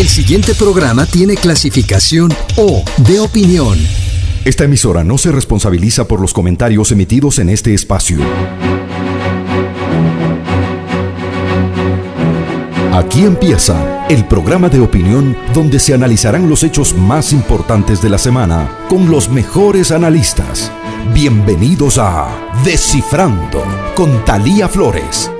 El siguiente programa tiene clasificación O de opinión. Esta emisora no se responsabiliza por los comentarios emitidos en este espacio. Aquí empieza el programa de opinión donde se analizarán los hechos más importantes de la semana con los mejores analistas. Bienvenidos a Descifrando con Talía Flores.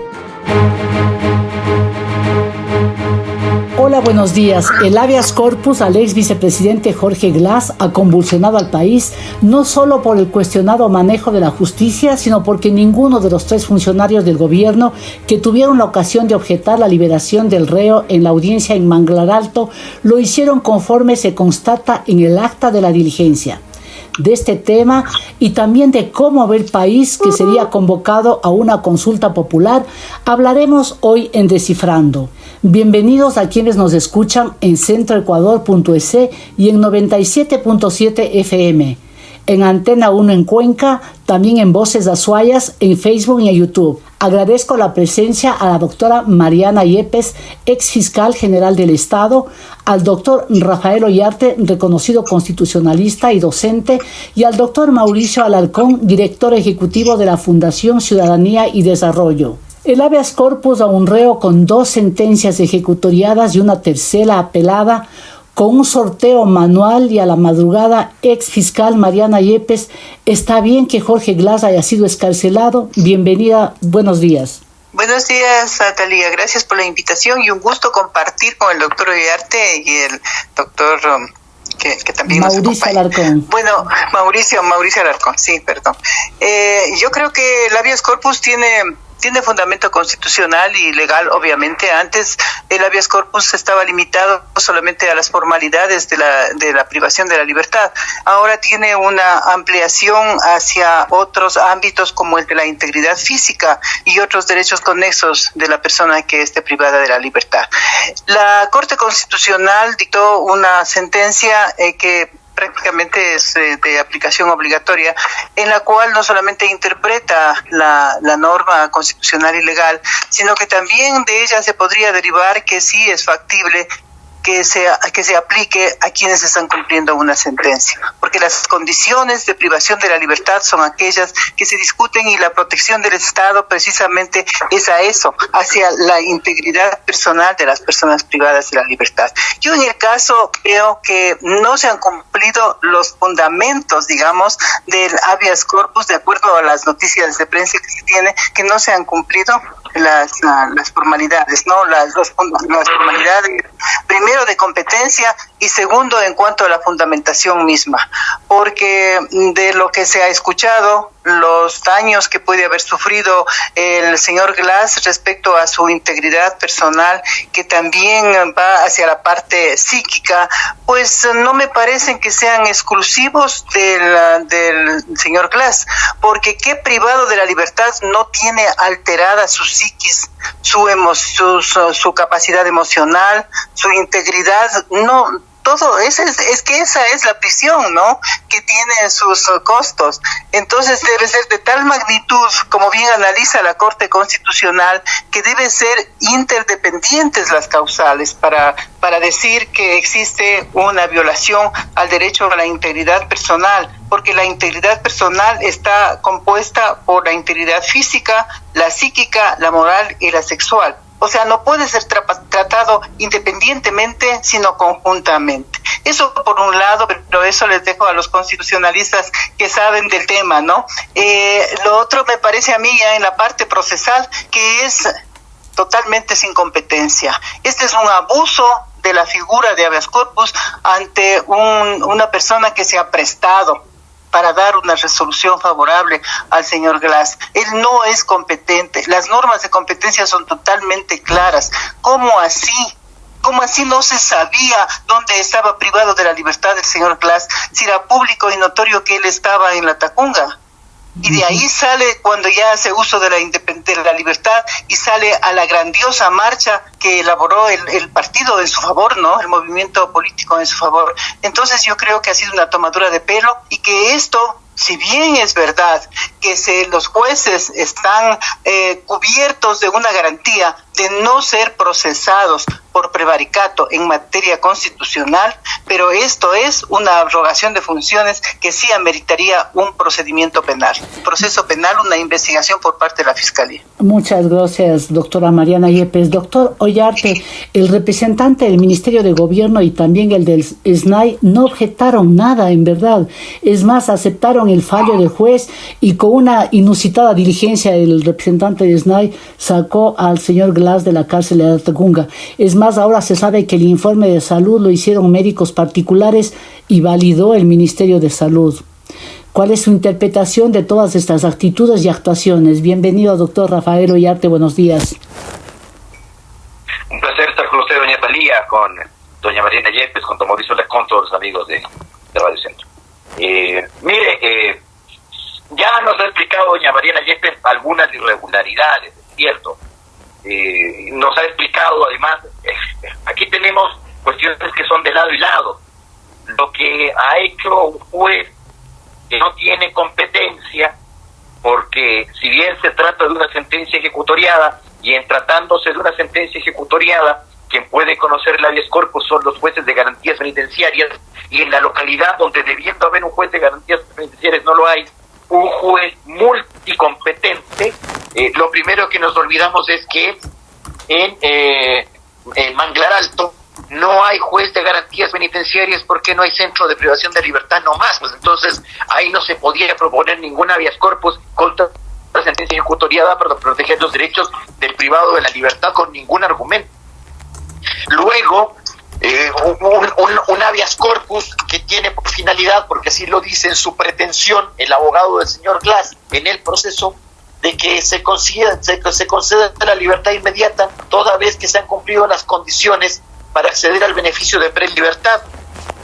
Buenos días. El habeas corpus al ex vicepresidente Jorge Glass ha convulsionado al país no solo por el cuestionado manejo de la justicia, sino porque ninguno de los tres funcionarios del gobierno que tuvieron la ocasión de objetar la liberación del reo en la audiencia en Manglar Alto lo hicieron conforme se constata en el acta de la diligencia de este tema y también de cómo ve el país que sería convocado a una consulta popular, hablaremos hoy en Descifrando. Bienvenidos a quienes nos escuchan en centroecuador.es y en 97.7 FM en Antena 1 en Cuenca, también en Voces Azuayas, en Facebook y en YouTube. Agradezco la presencia a la doctora Mariana Yepes, ex fiscal general del Estado, al doctor Rafael Ollarte, reconocido constitucionalista y docente, y al doctor Mauricio Alarcón, director ejecutivo de la Fundación Ciudadanía y Desarrollo. El habeas corpus a un reo con dos sentencias ejecutoriadas y una tercera apelada con un sorteo manual y a la madrugada, ex fiscal Mariana Yepes, está bien que Jorge Glass haya sido escarcelado. Bienvenida, buenos días. Buenos días, Natalia. Gracias por la invitación y un gusto compartir con el doctor Oyarte y el doctor um, que, también Mauricio Alarcón. Bueno, Mauricio, Mauricio Alarcón, sí, perdón. Eh, yo creo que el habeas corpus tiene tiene fundamento constitucional y legal, obviamente. Antes el habeas corpus estaba limitado solamente a las formalidades de la, de la privación de la libertad. Ahora tiene una ampliación hacia otros ámbitos como el de la integridad física y otros derechos conexos de la persona que esté privada de la libertad. La Corte Constitucional dictó una sentencia eh, que prácticamente es eh, de aplicación obligatoria, en la cual no solamente interpreta la, la norma constitucional y legal, sino que también de ella se podría derivar que sí es factible que se, que se aplique a quienes están cumpliendo una sentencia, porque las condiciones de privación de la libertad son aquellas que se discuten y la protección del Estado precisamente es a eso, hacia la integridad personal de las personas privadas de la libertad. Yo en el caso creo que no se han cumplido los fundamentos, digamos, del habeas corpus, de acuerdo a las noticias de prensa que se tiene, que no se han cumplido las, las formalidades, ¿no? Las, las formalidades, primero de competencia y segundo en cuanto a la fundamentación misma, porque de lo que se ha escuchado, los daños que puede haber sufrido el señor Glass respecto a su integridad personal, que también va hacia la parte psíquica, pues no me parecen que sean exclusivos del, del señor Glass, porque qué privado de la libertad no tiene alterada su psiquis, su, su, su capacidad emocional, su integridad, no todo, es, es que esa es la prisión, ¿no? Que tiene sus costos. Entonces debe ser de tal magnitud, como bien analiza la Corte Constitucional, que debe ser interdependientes las causales para, para decir que existe una violación al derecho a la integridad personal, porque la integridad personal está compuesta por la integridad física, la psíquica, la moral y la sexual. O sea, no puede ser tratado independientemente, sino conjuntamente. Eso por un lado, pero eso les dejo a los constitucionalistas que saben del tema, ¿no? Eh, lo otro me parece a mí ya en la parte procesal que es totalmente sin competencia. Este es un abuso de la figura de habeas corpus ante un, una persona que se ha prestado para dar una resolución favorable al señor Glass. Él no es competente. Las normas de competencia son totalmente claras. ¿Cómo así? ¿Cómo así no se sabía dónde estaba privado de la libertad el señor Glass si era público y notorio que él estaba en la Tacunga? Y de ahí sale cuando ya hace uso de la independencia, de la libertad y sale a la grandiosa marcha que elaboró el, el, partido en su favor, ¿no? El movimiento político en su favor. Entonces yo creo que ha sido una tomadura de pelo y que esto si bien es verdad que se, los jueces están eh, cubiertos de una garantía de no ser procesados por prevaricato en materia constitucional, pero esto es una abrogación de funciones que sí ameritaría un procedimiento penal, proceso penal, una investigación por parte de la Fiscalía. Muchas gracias, doctora Mariana Yepes. Doctor Ollarte, el representante del Ministerio de Gobierno y también el del SNAI no objetaron nada, en verdad. Es más, aceptaron el fallo del juez y con una inusitada diligencia el representante del SNAI sacó al señor Glass de la cárcel de Atagunga. Es más, ahora se sabe que el informe de salud lo hicieron médicos particulares y validó el Ministerio de Salud. ¿Cuál es su interpretación de todas estas actitudes y actuaciones? Bienvenido, doctor Rafael Ollarte, buenos días. Un placer estar con usted, doña Talía, con doña Marina Yepes, con con todos los amigos de, Radio Centro. Eh, mire, eh, ya nos ha explicado doña Mariana Yepes algunas irregularidades, es cierto. Eh, nos ha explicado además, aquí tenemos cuestiones que son de lado y lado. Lo que ha hecho un juez que no tiene competencia, porque si bien se trata de una sentencia ejecutoriada, y en tratándose de una sentencia ejecutoriada, quien puede conocer el habeas corpus son los jueces de garantías penitenciarias, y en la localidad donde debiendo haber un juez de garantías penitenciarias no lo hay, un juez multicompetente, eh, lo primero que nos olvidamos es que en, eh, Manglar Alto no hay juez de garantías penitenciarias porque no hay centro de privación de libertad no más. Pues entonces ahí no se podía proponer ninguna habeas corpus contra la sentencia ejecutoriada para proteger los derechos del privado de la libertad con ningún argumento. Luego, eh, un, un, habeas corpus que tiene por finalidad, porque así lo dice en su pretensión el abogado del señor Glass en el proceso, de que se se, se conceda la libertad inmediata toda vez que se han cumplido las condiciones para acceder al beneficio de prelibertad.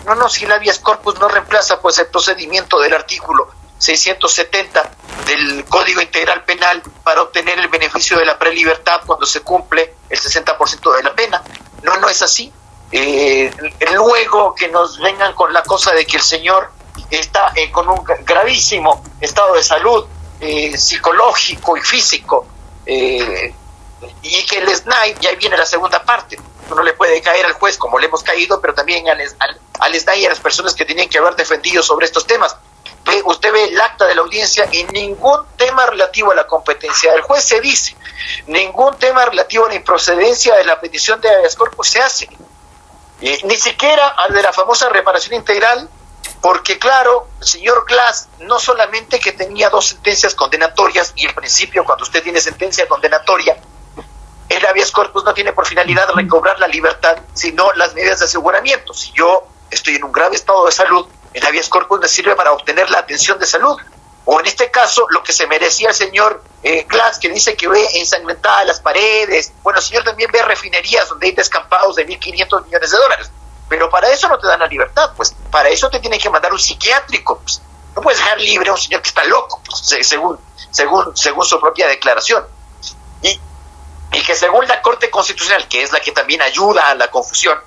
No, no, si el habeas corpus no reemplaza pues el procedimiento del artículo 670 del Código Integral Penal para obtener el beneficio de la prelibertad cuando se cumple el 60% de la pena. No, no es así. Eh, luego que nos vengan con la cosa de que el señor está eh, con un gravísimo estado de salud eh, psicológico y físico, y que el SNAI, y ahí viene la segunda parte, uno le puede caer al juez como le hemos caído, pero también al, al, al SNAI y a las personas que tenían que haber defendido sobre estos temas. Usted ve el acta de la audiencia y ningún tema relativo a la competencia del juez se dice, ningún tema relativo a la improcedencia de la petición de habeas corpus se hace. Eh, ni siquiera al de la famosa reparación integral, porque claro, señor Glass no solamente que tenía dos sentencias condenatorias, y en principio cuando usted tiene sentencia condenatoria, el habeas corpus no tiene por finalidad recobrar la libertad, sino las medidas de aseguramiento. Si yo estoy en un grave estado de salud, el habeas corpus me sirve para obtener la atención de salud. O en este caso, lo que se merecía el señor eh, Glass, que dice que ve ensangrentadas las paredes. Bueno, el señor también ve refinerías donde hay descampados de 1.500 millones de dólares. Pero para eso no te dan la libertad, pues para eso te tienen que mandar un psiquiátrico. Pues. No puedes dejar libre a un señor que está loco, pues, según, según, según su propia declaración. Y, y que según la Corte Constitucional, que es la que también ayuda a la confusión,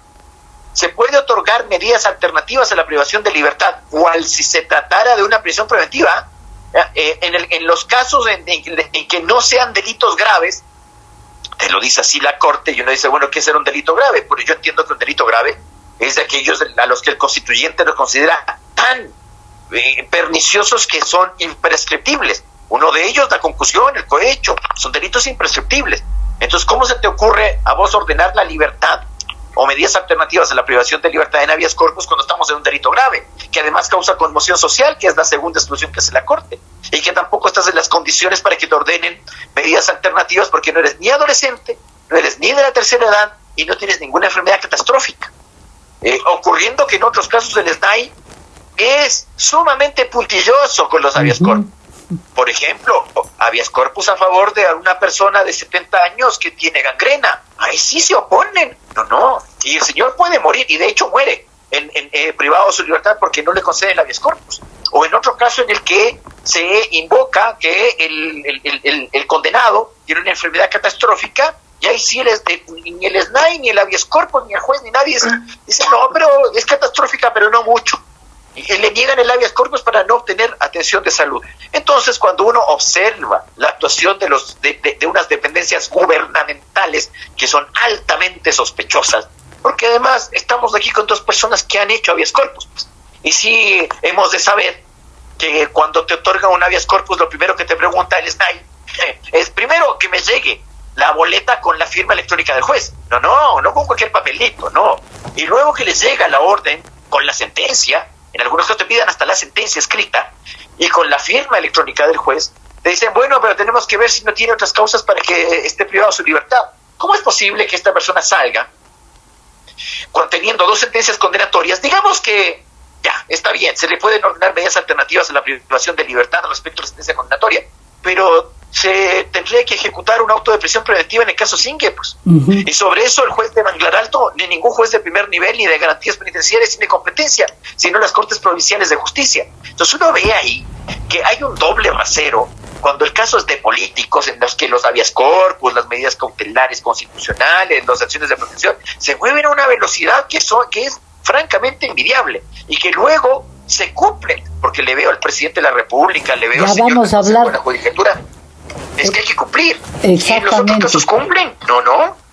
se puede otorgar medidas alternativas a la privación de libertad, cual si se tratara de una prisión preventiva, eh, en, el, en, los casos en, que no sean delitos graves, te lo dice así la Corte, y uno dice, bueno, ¿qué será un delito grave? Porque yo entiendo que un delito grave es de aquellos a los que el constituyente los considera tan eh, perniciosos que son imprescriptibles. Uno de ellos, la concusión, el cohecho, son delitos imprescriptibles. Entonces, ¿cómo se te ocurre a vos ordenar la libertad o medidas alternativas a la privación de libertad en habeas corpus cuando estamos en un delito grave, que además causa conmoción social, que es la segunda exclusión que hace la Corte, y que tampoco estás en las condiciones para que te ordenen medidas alternativas porque no eres ni adolescente, no eres ni de la tercera edad y no tienes ninguna enfermedad catastrófica. Eh, ocurriendo que en otros casos el SNAI es sumamente puntilloso con los habeas corpus. Por ejemplo, habeas corpus a favor de una persona de 70 años que tiene gangrena. Ahí sí se oponen. No, no. Y el señor puede morir, y de hecho muere en, eh, privado de su libertad porque no le conceden habeas corpus. O en otro caso en el que se invoca que el, condenado tiene una enfermedad catastrófica y ahí sí el, ni el SNAI, ni el habeas corpus, ni el juez, ni nadie dice, no, pero es catastrófica, pero no mucho. Le niegan el habeas corpus para no obtener atención de salud. Entonces, cuando uno observa la actuación de, los, de, unas dependencias gubernamentales que son altamente sospechosas, porque además estamos aquí con dos personas que han hecho habeas corpus. Pues. Y sí hemos de saber que cuando te otorgan un habeas corpus, lo primero que te pregunta el SNAI es primero que me llegue la boleta con la firma electrónica del juez. No, no, no con cualquier papelito, no. Y luego que les llega la orden con la sentencia, en algunos casos te piden hasta la sentencia escrita, y con la firma electrónica del juez, te dicen, bueno, pero tenemos que ver si no tiene otras causas para que esté privado de su libertad. ¿Cómo es posible que esta persona salga teniendo dos sentencias condenatorias? Digamos que ya, está bien, se le pueden ordenar medidas alternativas a la privación de libertad respecto a la sentencia condenatoria, pero se tendría que ejecutar un auto de prisión preventiva en el caso Singue, pues. Y sobre eso el juez de Manglar Alto, ni ningún juez de primer nivel ni de garantías penitenciarias tiene competencia, sino las Cortes Provinciales de Justicia. Entonces uno ve ahí que hay un doble rasero cuando el caso es de políticos en los que los habeas corpus, las medidas cautelares constitucionales, las acciones de protección, se mueven a una velocidad que, son, que es francamente envidiable y que luego se cumplen, porque le veo al presidente de la República, le veo al señor vamos a hablar. la judicatura, es que hay que cumplir. Exactamente. Y los otros casos cumplen, no, no.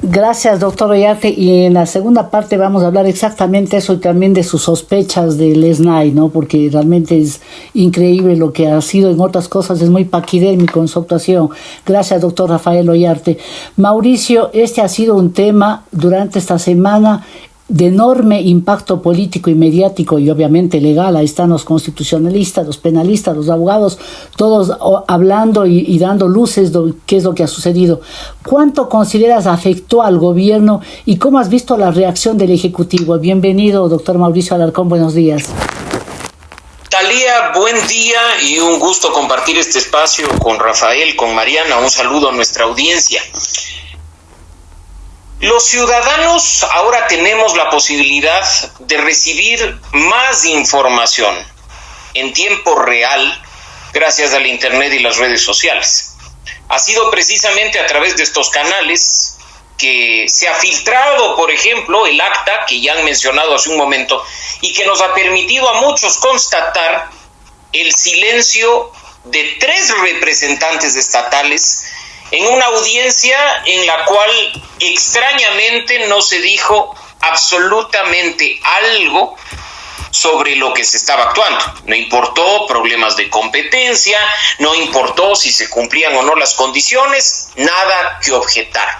Gracias, doctor Oyarte. Y en la segunda parte vamos a hablar exactamente eso y también de sus sospechas del SNAI, ¿no? Porque realmente es increíble lo que ha sido en otras cosas, es muy paquidémico en su actuación. Gracias, doctor Rafael Ollarte. Mauricio, este ha sido un tema durante esta semana de enorme impacto político y mediático y obviamente legal. Ahí están los constitucionalistas, los penalistas, los abogados, todos hablando y, dando luces de qué es lo que ha sucedido. ¿Cuánto consideras afectó al gobierno y cómo has visto la reacción del Ejecutivo? Bienvenido, doctor Mauricio Alarcón, buenos días. Talía, buen día y un gusto compartir este espacio con Rafael, con Mariana. Un saludo a nuestra audiencia. Los ciudadanos ahora tenemos la posibilidad de recibir más información en tiempo real gracias al Internet y las redes sociales. Ha sido precisamente a través de estos canales que se ha filtrado, por ejemplo, el acta que ya han mencionado hace un momento y que nos ha permitido a muchos constatar el silencio de tres representantes estatales en una audiencia en la cual extrañamente no se dijo absolutamente algo sobre lo que se estaba actuando. No importó problemas de competencia, no importó si se cumplían o no las condiciones, nada que objetar.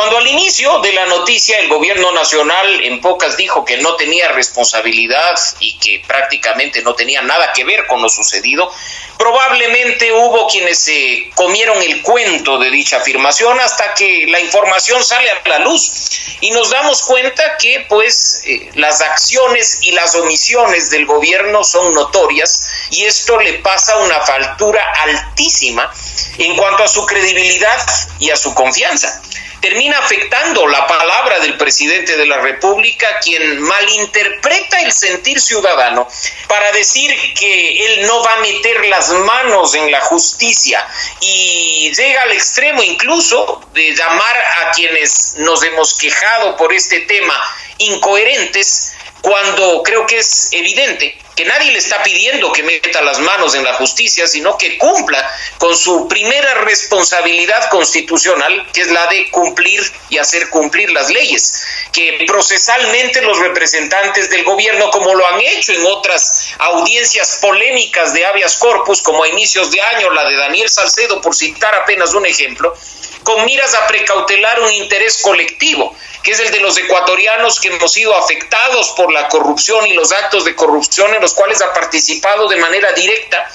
Cuando al inicio de la noticia el gobierno nacional en pocas dijo que no tenía responsabilidad y que prácticamente no tenía nada que ver con lo sucedido, probablemente hubo quienes se comieron el cuento de dicha afirmación hasta que la información sale a la luz y nos damos cuenta que pues eh, las acciones y las omisiones del gobierno son notorias y esto le pasa una faltura altísima en cuanto a su credibilidad y a su confianza termina afectando la palabra del presidente de la República, quien malinterpreta el sentir ciudadano para decir que él no va a meter las manos en la justicia y llega al extremo incluso de llamar a quienes nos hemos quejado por este tema incoherentes cuando creo que es evidente que nadie le está pidiendo que meta las manos en la justicia, sino que cumpla con su primera responsabilidad constitucional, que es la de cumplir y hacer cumplir las leyes, que procesalmente los representantes del gobierno, como lo han hecho en otras audiencias polémicas de habeas corpus, como a inicios de año, la de Daniel Salcedo, por citar apenas un ejemplo, con miras a precautelar un interés colectivo, que es el de los ecuatorianos que hemos sido afectados por la corrupción y los actos de corrupción en los cuales ha participado de manera directa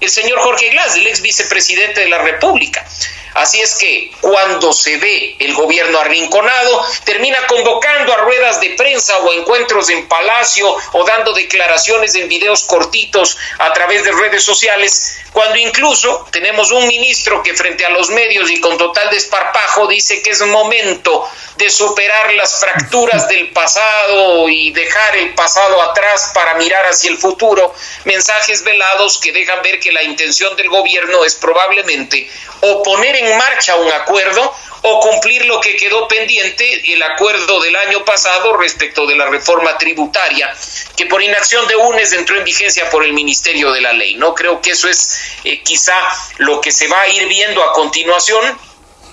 el señor Jorge Glass, el ex vicepresidente de la República. Así es que cuando se ve el gobierno arrinconado, termina convocando a ruedas de prensa o encuentros en palacio o dando declaraciones en videos cortitos a través de redes sociales, cuando incluso tenemos un ministro que frente a los medios y con total desparpajo dice que es momento de superar las fracturas del pasado y dejar el pasado atrás para mirar hacia el futuro, mensajes velados que dejan ver que la intención del gobierno es probablemente oponer en marcha un acuerdo o cumplir lo que quedó pendiente, el acuerdo del año pasado respecto de la reforma tributaria, que por inacción de UNES entró en vigencia por el Ministerio de la Ley. No creo que eso es eh, quizá lo que se va a ir viendo a continuación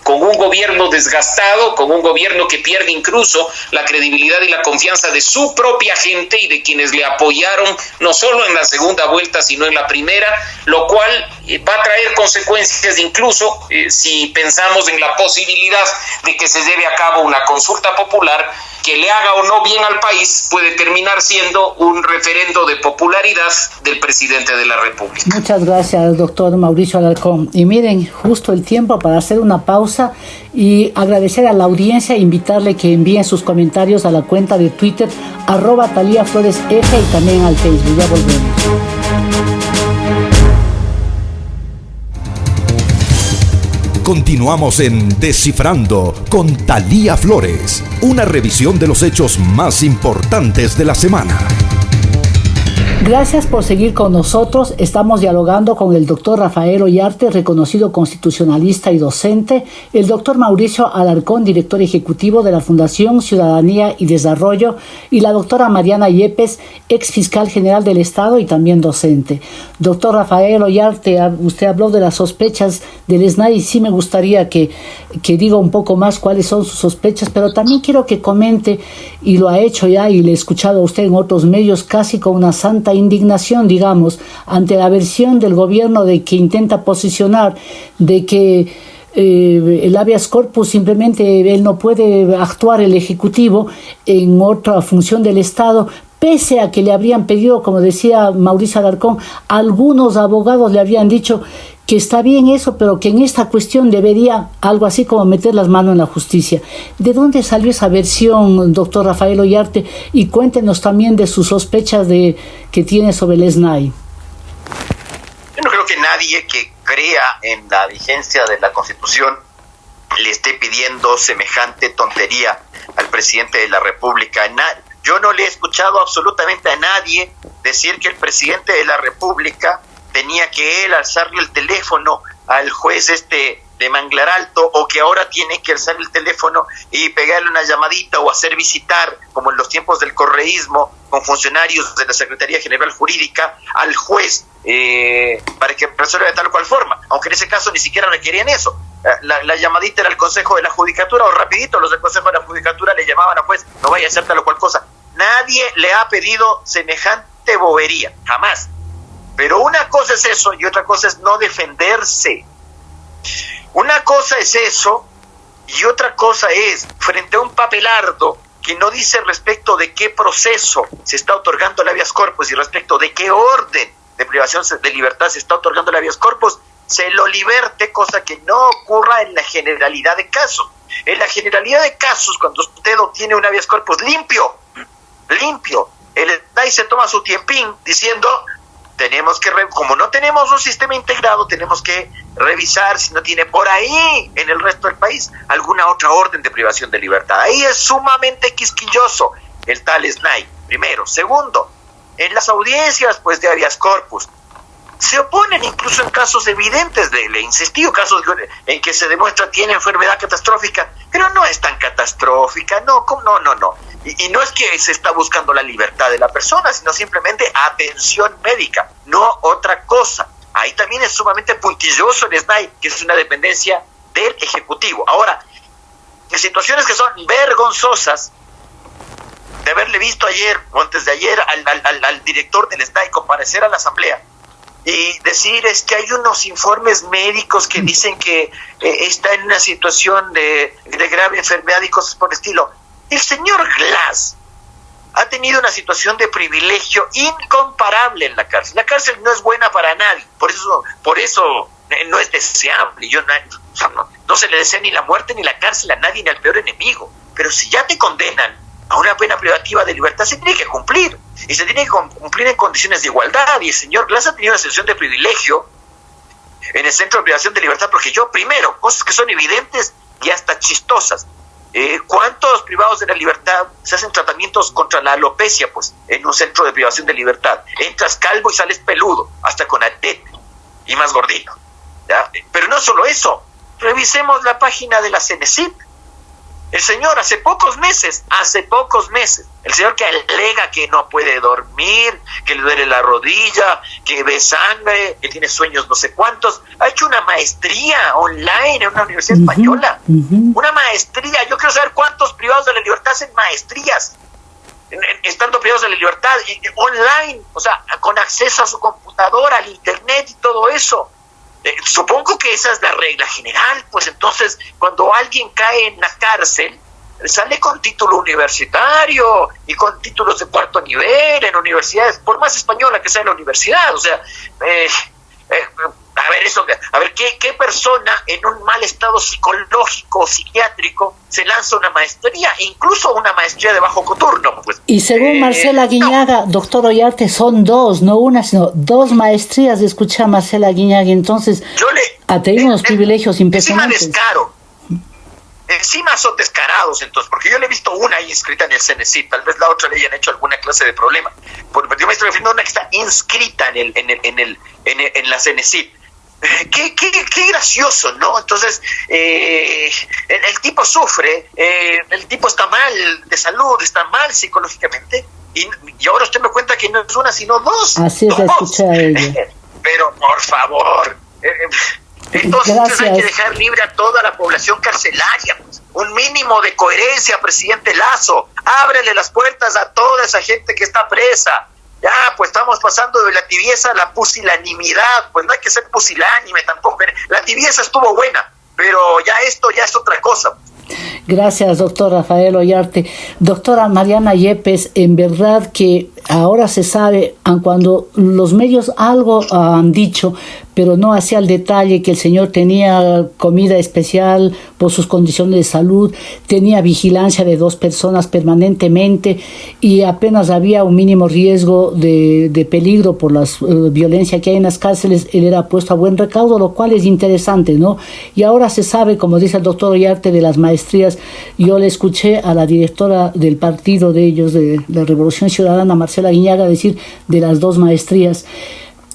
con un gobierno desgastado, con un gobierno que pierde incluso la credibilidad y la confianza de su propia gente y de quienes le apoyaron, no solo en la segunda vuelta, sino en la primera, lo cual eh, va a traer consecuencias incluso eh, si pensamos en la posibilidad de que se lleve a cabo una consulta popular que le haga o no bien al país puede terminar siendo un referendo de popularidad del presidente de la República. Muchas gracias, doctor Mauricio Alarcón. Y miren, justo el tiempo para hacer una pausa y agradecer a la audiencia e invitarle que envíen sus comentarios a la cuenta de Twitter arroba Talía Flores F y también al Facebook. Ya volvemos. Continuamos en Descifrando con Talía Flores, una revisión de los hechos más importantes de la semana. Gracias por seguir con nosotros. Estamos dialogando con el doctor Rafael Ollarte, reconocido constitucionalista y docente, el doctor Mauricio Alarcón, director ejecutivo de la Fundación Ciudadanía y Desarrollo, y la doctora Mariana Yepes, ex fiscal general del Estado y también docente. Doctor Rafael Ollarte, usted habló de las sospechas del SNAI y sí me gustaría que, que diga un poco más cuáles son sus sospechas, pero también quiero que comente, y lo ha hecho ya y le he escuchado a usted en otros medios casi con una santa indignación, digamos, ante la versión del gobierno de que intenta posicionar de que eh, el habeas corpus simplemente él no puede actuar el ejecutivo en otra función del Estado, pese a que le habrían pedido, como decía Mauricio Alarcón, algunos abogados le habían dicho que está bien eso, pero que en esta cuestión debería algo así como meter las manos en la justicia. ¿De dónde salió esa versión, doctor Rafael Ollarte? Y cuéntenos también de sus sospechas de, que tiene sobre el SNAI. Yo no creo que nadie que crea en la vigencia de la Constitución le esté pidiendo semejante tontería al presidente de la República. Yo no le he escuchado absolutamente a nadie decir que el presidente de la República tenía que él alzarle el teléfono al juez este de Manglar Alto o que ahora tiene que alzar el teléfono y pegarle una llamadita o hacer visitar, como en los tiempos del correísmo, con funcionarios de la Secretaría General Jurídica, al juez eh, para que resuelva de tal o cual forma, aunque en ese caso ni siquiera requerían eso. Eh, la, llamadita era el Consejo de la Judicatura o rapidito los del Consejo de la Judicatura le llamaban a juez, no vaya a hacer tal o cual cosa. Nadie le ha pedido semejante bobería, jamás. Pero una cosa es eso y otra cosa es no defenderse. Una cosa es eso y otra cosa es frente a un papelardo que no dice respecto de qué proceso se está otorgando el habeas corpus y respecto de qué orden de privación de libertad se está otorgando el habeas corpus, se lo liberte, cosa que no ocurra en la generalidad de casos. En la generalidad de casos, cuando usted obtiene un habeas corpus limpio, limpio, el se toma su tiempín diciendo, tenemos que, como no tenemos un sistema integrado, tenemos que revisar si no tiene por ahí en el resto del país alguna otra orden de privación de libertad. Ahí es sumamente quisquilloso el tal SNAI, primero. Segundo, en las audiencias pues de habeas corpus, se oponen incluso en casos evidentes de le insistido casos en que se demuestra tiene enfermedad catastrófica, pero no es tan catastrófica, no, no, no, no. Y, no es que se está buscando la libertad de la persona, sino simplemente atención médica, no otra cosa. Ahí también es sumamente puntilloso el SNAI, que es una dependencia del Ejecutivo. Ahora, en situaciones que son vergonzosas, de haberle visto ayer o antes de ayer al, al director del SNAI comparecer a la Asamblea, y decir es que hay unos informes médicos que dicen que eh, está en una situación de, de, grave enfermedad y cosas por el estilo. El señor Glass ha tenido una situación de privilegio incomparable en la cárcel. La cárcel no es buena para nadie, por eso, por eso no es deseable. Yo no, no se le desea ni la muerte ni la cárcel a nadie ni al peor enemigo. Pero si ya te condenan a una pena privativa de libertad, se tiene que cumplir y se tiene que cumplir en condiciones de igualdad. Y el señor Glass ha tenido una situación de privilegio en el Centro de Privación de Libertad, porque yo, primero, cosas que son evidentes y hasta chistosas. Eh, ¿Cuántos privados de la libertad se hacen tratamientos contra la alopecia pues, en un centro de privación de libertad? Entras calvo y sales peludo, hasta con ATET y más gordito. Pero no solo eso, revisemos la página de la CENESIP. El señor hace pocos meses, hace pocos meses, el señor que alega que no puede dormir, que le duele la rodilla, que ve sangre, que tiene sueños no sé cuántos, ha hecho una maestría online en una universidad española. Una maestría. Yo quiero saber cuántos privados de la libertad hacen maestrías estando privados de la libertad, online, o sea, con acceso a su computadora, al internet y todo eso. Eh, supongo que esa es la regla general, pues entonces cuando alguien cae en la cárcel, sale con título universitario y con títulos de cuarto nivel en universidades, por más española que sea la universidad, o sea, eh, eh, a ver eso, a ver ¿qué, qué persona en un mal estado psicológico o psiquiátrico se lanza una maestría, incluso una maestría de bajo coturno. Pues, y según Marcela Guiñaga, doctor Ollarte, son dos, no una, sino dos maestrías, escucha Marcela Guiñaga, entonces yo le, unos privilegios impresionantes. Encima descaro, encima son descarados entonces, porque yo le he visto una ahí inscrita en el CNC, tal vez la otra le hayan hecho alguna clase de problema, porque yo me estoy refiriendo a una que está inscrita en, el, en, el, en, el, en, la CNC. Qué, qué, qué, gracioso, ¿no? Entonces, eh, el, tipo sufre, eh, el tipo está mal de salud, está mal psicológicamente, y, y, ahora usted me cuenta que no es una, sino dos. Así es, escucha ella. Pero, por favor, eh, entonces hay que dejar libre a toda la población carcelaria. Pues. Un mínimo de coherencia, presidente Lazo. Ábrele las puertas a toda esa gente que está presa. Ya, pues estamos pasando de la tibieza a la pusilanimidad. Pues no hay que ser pusilánime tampoco. La tibieza estuvo buena, pero ya esto ya es otra cosa. Gracias, doctor Rafael Ollarte. Doctora Mariana Yepes, en verdad que ahora se sabe, cuando los medios algo han dicho, pero no hacía el detalle que el señor tenía comida especial por sus condiciones de salud, tenía vigilancia de dos personas permanentemente y apenas había un mínimo riesgo de, de peligro por la uh, violencia que hay en las cárceles, él era puesto a buen recaudo, lo cual es interesante, ¿no? Y ahora se sabe, como dice el doctor Ollarte, de las maestrías. Yo le escuché a la directora del partido de ellos, de la Revolución Ciudadana, Marcela Guiñaga, decir de las dos maestrías.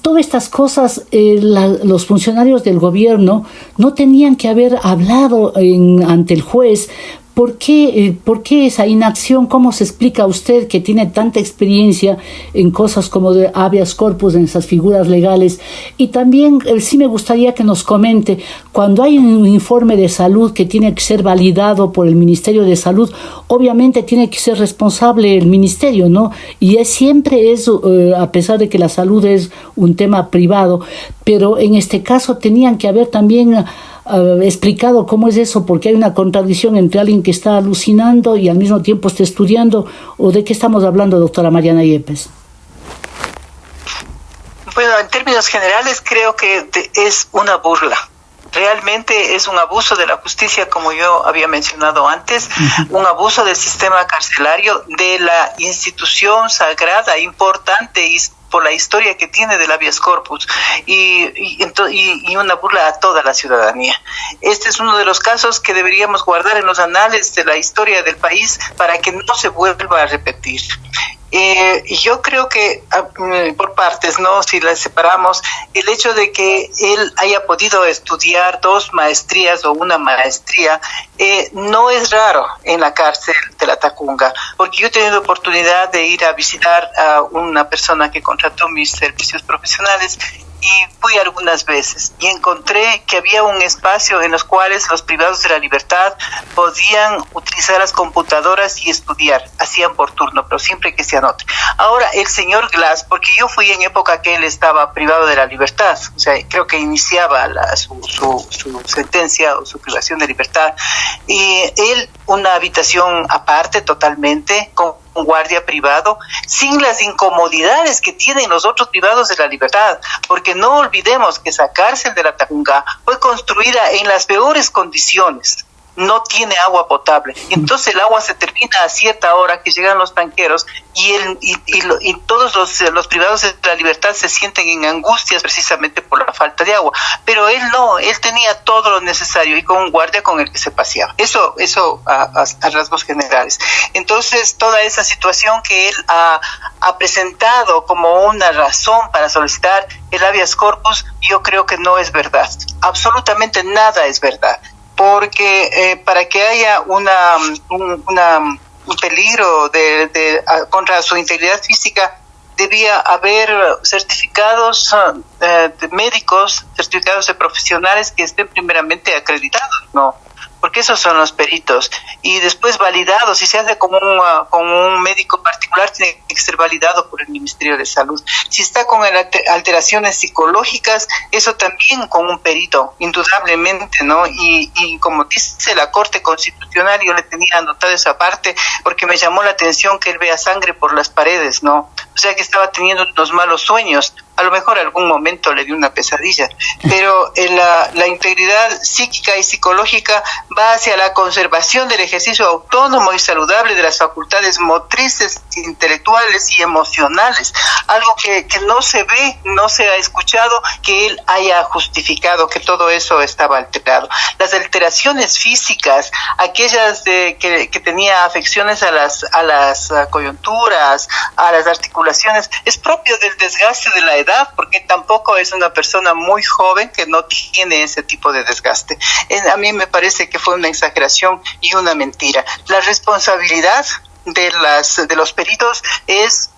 Todas estas cosas eh, los funcionarios del gobierno no tenían que haber hablado ante el juez ¿Por qué, eh, ¿Por qué esa inacción? ¿Cómo se explica usted que tiene tanta experiencia en cosas como de habeas corpus, en esas figuras legales? Y también eh, sí me gustaría que nos comente, cuando hay un informe de salud que tiene que ser validado por el Ministerio de Salud, obviamente tiene que ser responsable el Ministerio, ¿no? Y es, siempre es, eh, a pesar de que la salud es un tema privado, pero en este caso tenían que haber también explicado cómo es eso, porque hay una contradicción entre alguien que está alucinando y al mismo tiempo está estudiando, o de qué estamos hablando, doctora Mariana Yepes. Bueno, en términos generales creo que es una burla. Realmente es un abuso de la justicia, como yo había mencionado antes, un abuso del sistema carcelario, de la institución sagrada, importante y por la historia que tiene del habeas corpus y, y, una burla a toda la ciudadanía. Este es uno de los casos que deberíamos guardar en los anales de la historia del país para que no se vuelva a repetir. Eh, yo creo que ah, mm, por partes, ¿no? Si las separamos, el hecho de que él haya podido estudiar dos maestrías o una maestría eh, no es raro en la cárcel de la Tacunga, porque yo he tenido oportunidad de ir a visitar a una persona que contrató mis servicios profesionales y fui algunas veces y encontré que había un espacio en los cuales los privados de la libertad podían utilizar las computadoras y estudiar, hacían por turno, pero siempre que se anote. Ahora, el señor Glass, porque yo fui en época que él estaba privado de la libertad, o sea, creo que iniciaba su, sentencia o su privación de libertad, y él una habitación aparte totalmente, con un guardia privado, sin las incomodidades que tienen los otros privados de la libertad, porque no olvidemos que esa cárcel de la Tacunga fue construida en las peores condiciones no tiene agua potable. Entonces el agua se termina a cierta hora que llegan los tanqueros y, él, y, todos los, los, privados de la libertad se sienten en angustias precisamente por la falta de agua. Pero él no, él tenía todo lo necesario y con un guardia con el que se paseaba. Eso, eso a, rasgos generales. Entonces toda esa situación que él ha presentado como una razón para solicitar el habeas corpus, yo creo que no es verdad. Absolutamente nada es verdad porque eh, para que haya una, un, un peligro de, de, contra su integridad física debía haber certificados uh, médicos, certificados de profesionales que estén primeramente acreditados, ¿no? Porque esos son los peritos. Y después validados, si se hace como un, uh, con un médico particular, tiene que ser validado por el Ministerio de Salud. Si está con alteraciones psicológicas, eso también con un perito, indudablemente, ¿no? Y, y como dice la Corte Constitucional, yo le tenía anotado esa parte porque me llamó la atención que él vea sangre por las paredes, ¿no? O sea que estaba teniendo unos malos sueños. A lo mejor algún momento le dio una pesadilla, pero eh, la, la, integridad psíquica y psicológica va hacia la conservación del ejercicio autónomo y saludable de las facultades motrices, intelectuales y emocionales, algo que, que no se ve, no se ha escuchado que él haya justificado que todo eso estaba alterado. Las alteraciones físicas, aquellas de, que, que tenía afecciones a las, a las coyunturas, a las articulaciones, es propio del desgaste de la porque tampoco es una persona muy joven que no tiene ese tipo de desgaste. A mí me parece que fue una exageración y una mentira. La responsabilidad de las de los peritos es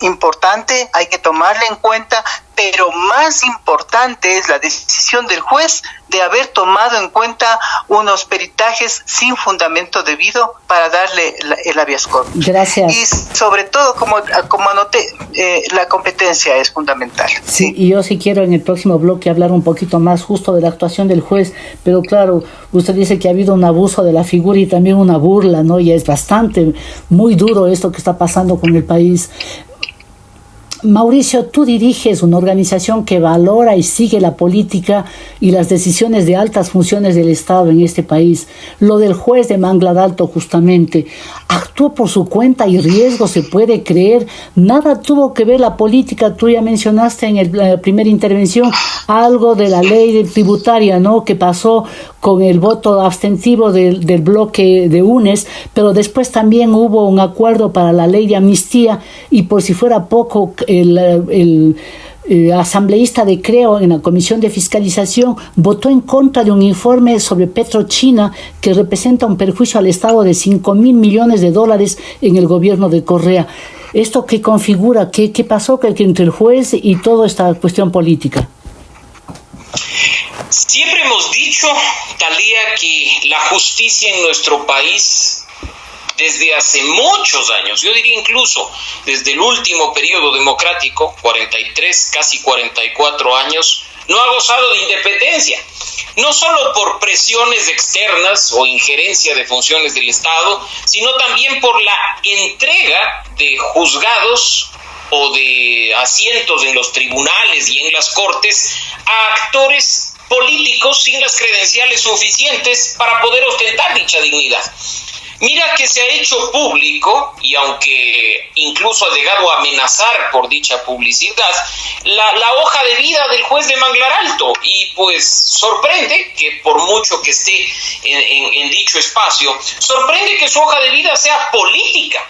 importante, hay que tomarla en cuenta, pero más importante es la decisión del juez de haber tomado en cuenta unos peritajes sin fundamento debido para darle el habeas corpus. Gracias. Y sobre todo, como, como anoté, eh, la competencia es fundamental. Sí, y yo sí quiero en el próximo bloque hablar un poquito más justo de la actuación del juez, pero claro, usted dice que ha habido un abuso de la figura y también una burla, ¿no? Y es bastante, muy duro esto que está pasando con el país. Mauricio, tú diriges una organización que valora y sigue la política y las decisiones de altas funciones del Estado en este país. Lo del juez de Mangla Alto justamente actuó por su cuenta y riesgo, se puede creer. Nada tuvo que ver la política. Tú ya mencionaste en la primera intervención algo de la ley tributaria, ¿no? Que pasó con el voto abstentivo del, bloque de UNES, pero después también hubo un acuerdo para la ley de amnistía y por si fuera poco, el, el asambleísta de Creo en la Comisión de Fiscalización votó en contra de un informe sobre Petrochina que representa un perjuicio al Estado de 5 mil millones de dólares en el gobierno de Correa. ¿Esto qué configura? ¿Qué, qué pasó entre el juez y toda esta cuestión política? Siempre hemos dicho, Talía, que la justicia en nuestro país desde hace muchos años, yo diría incluso desde el último periodo democrático, 43, casi 44 años, no ha gozado de independencia, no solo por presiones externas o injerencia de funciones del Estado, sino también por la entrega de juzgados o de asientos en los tribunales y en las cortes a actores políticos sin las credenciales suficientes para poder ostentar dicha dignidad. Mira que se ha hecho público, y aunque incluso ha llegado a amenazar por dicha publicidad, la, hoja de vida del juez de Manglar Alto. Y pues sorprende que por mucho que esté en dicho espacio, sorprende que su hoja de vida sea política.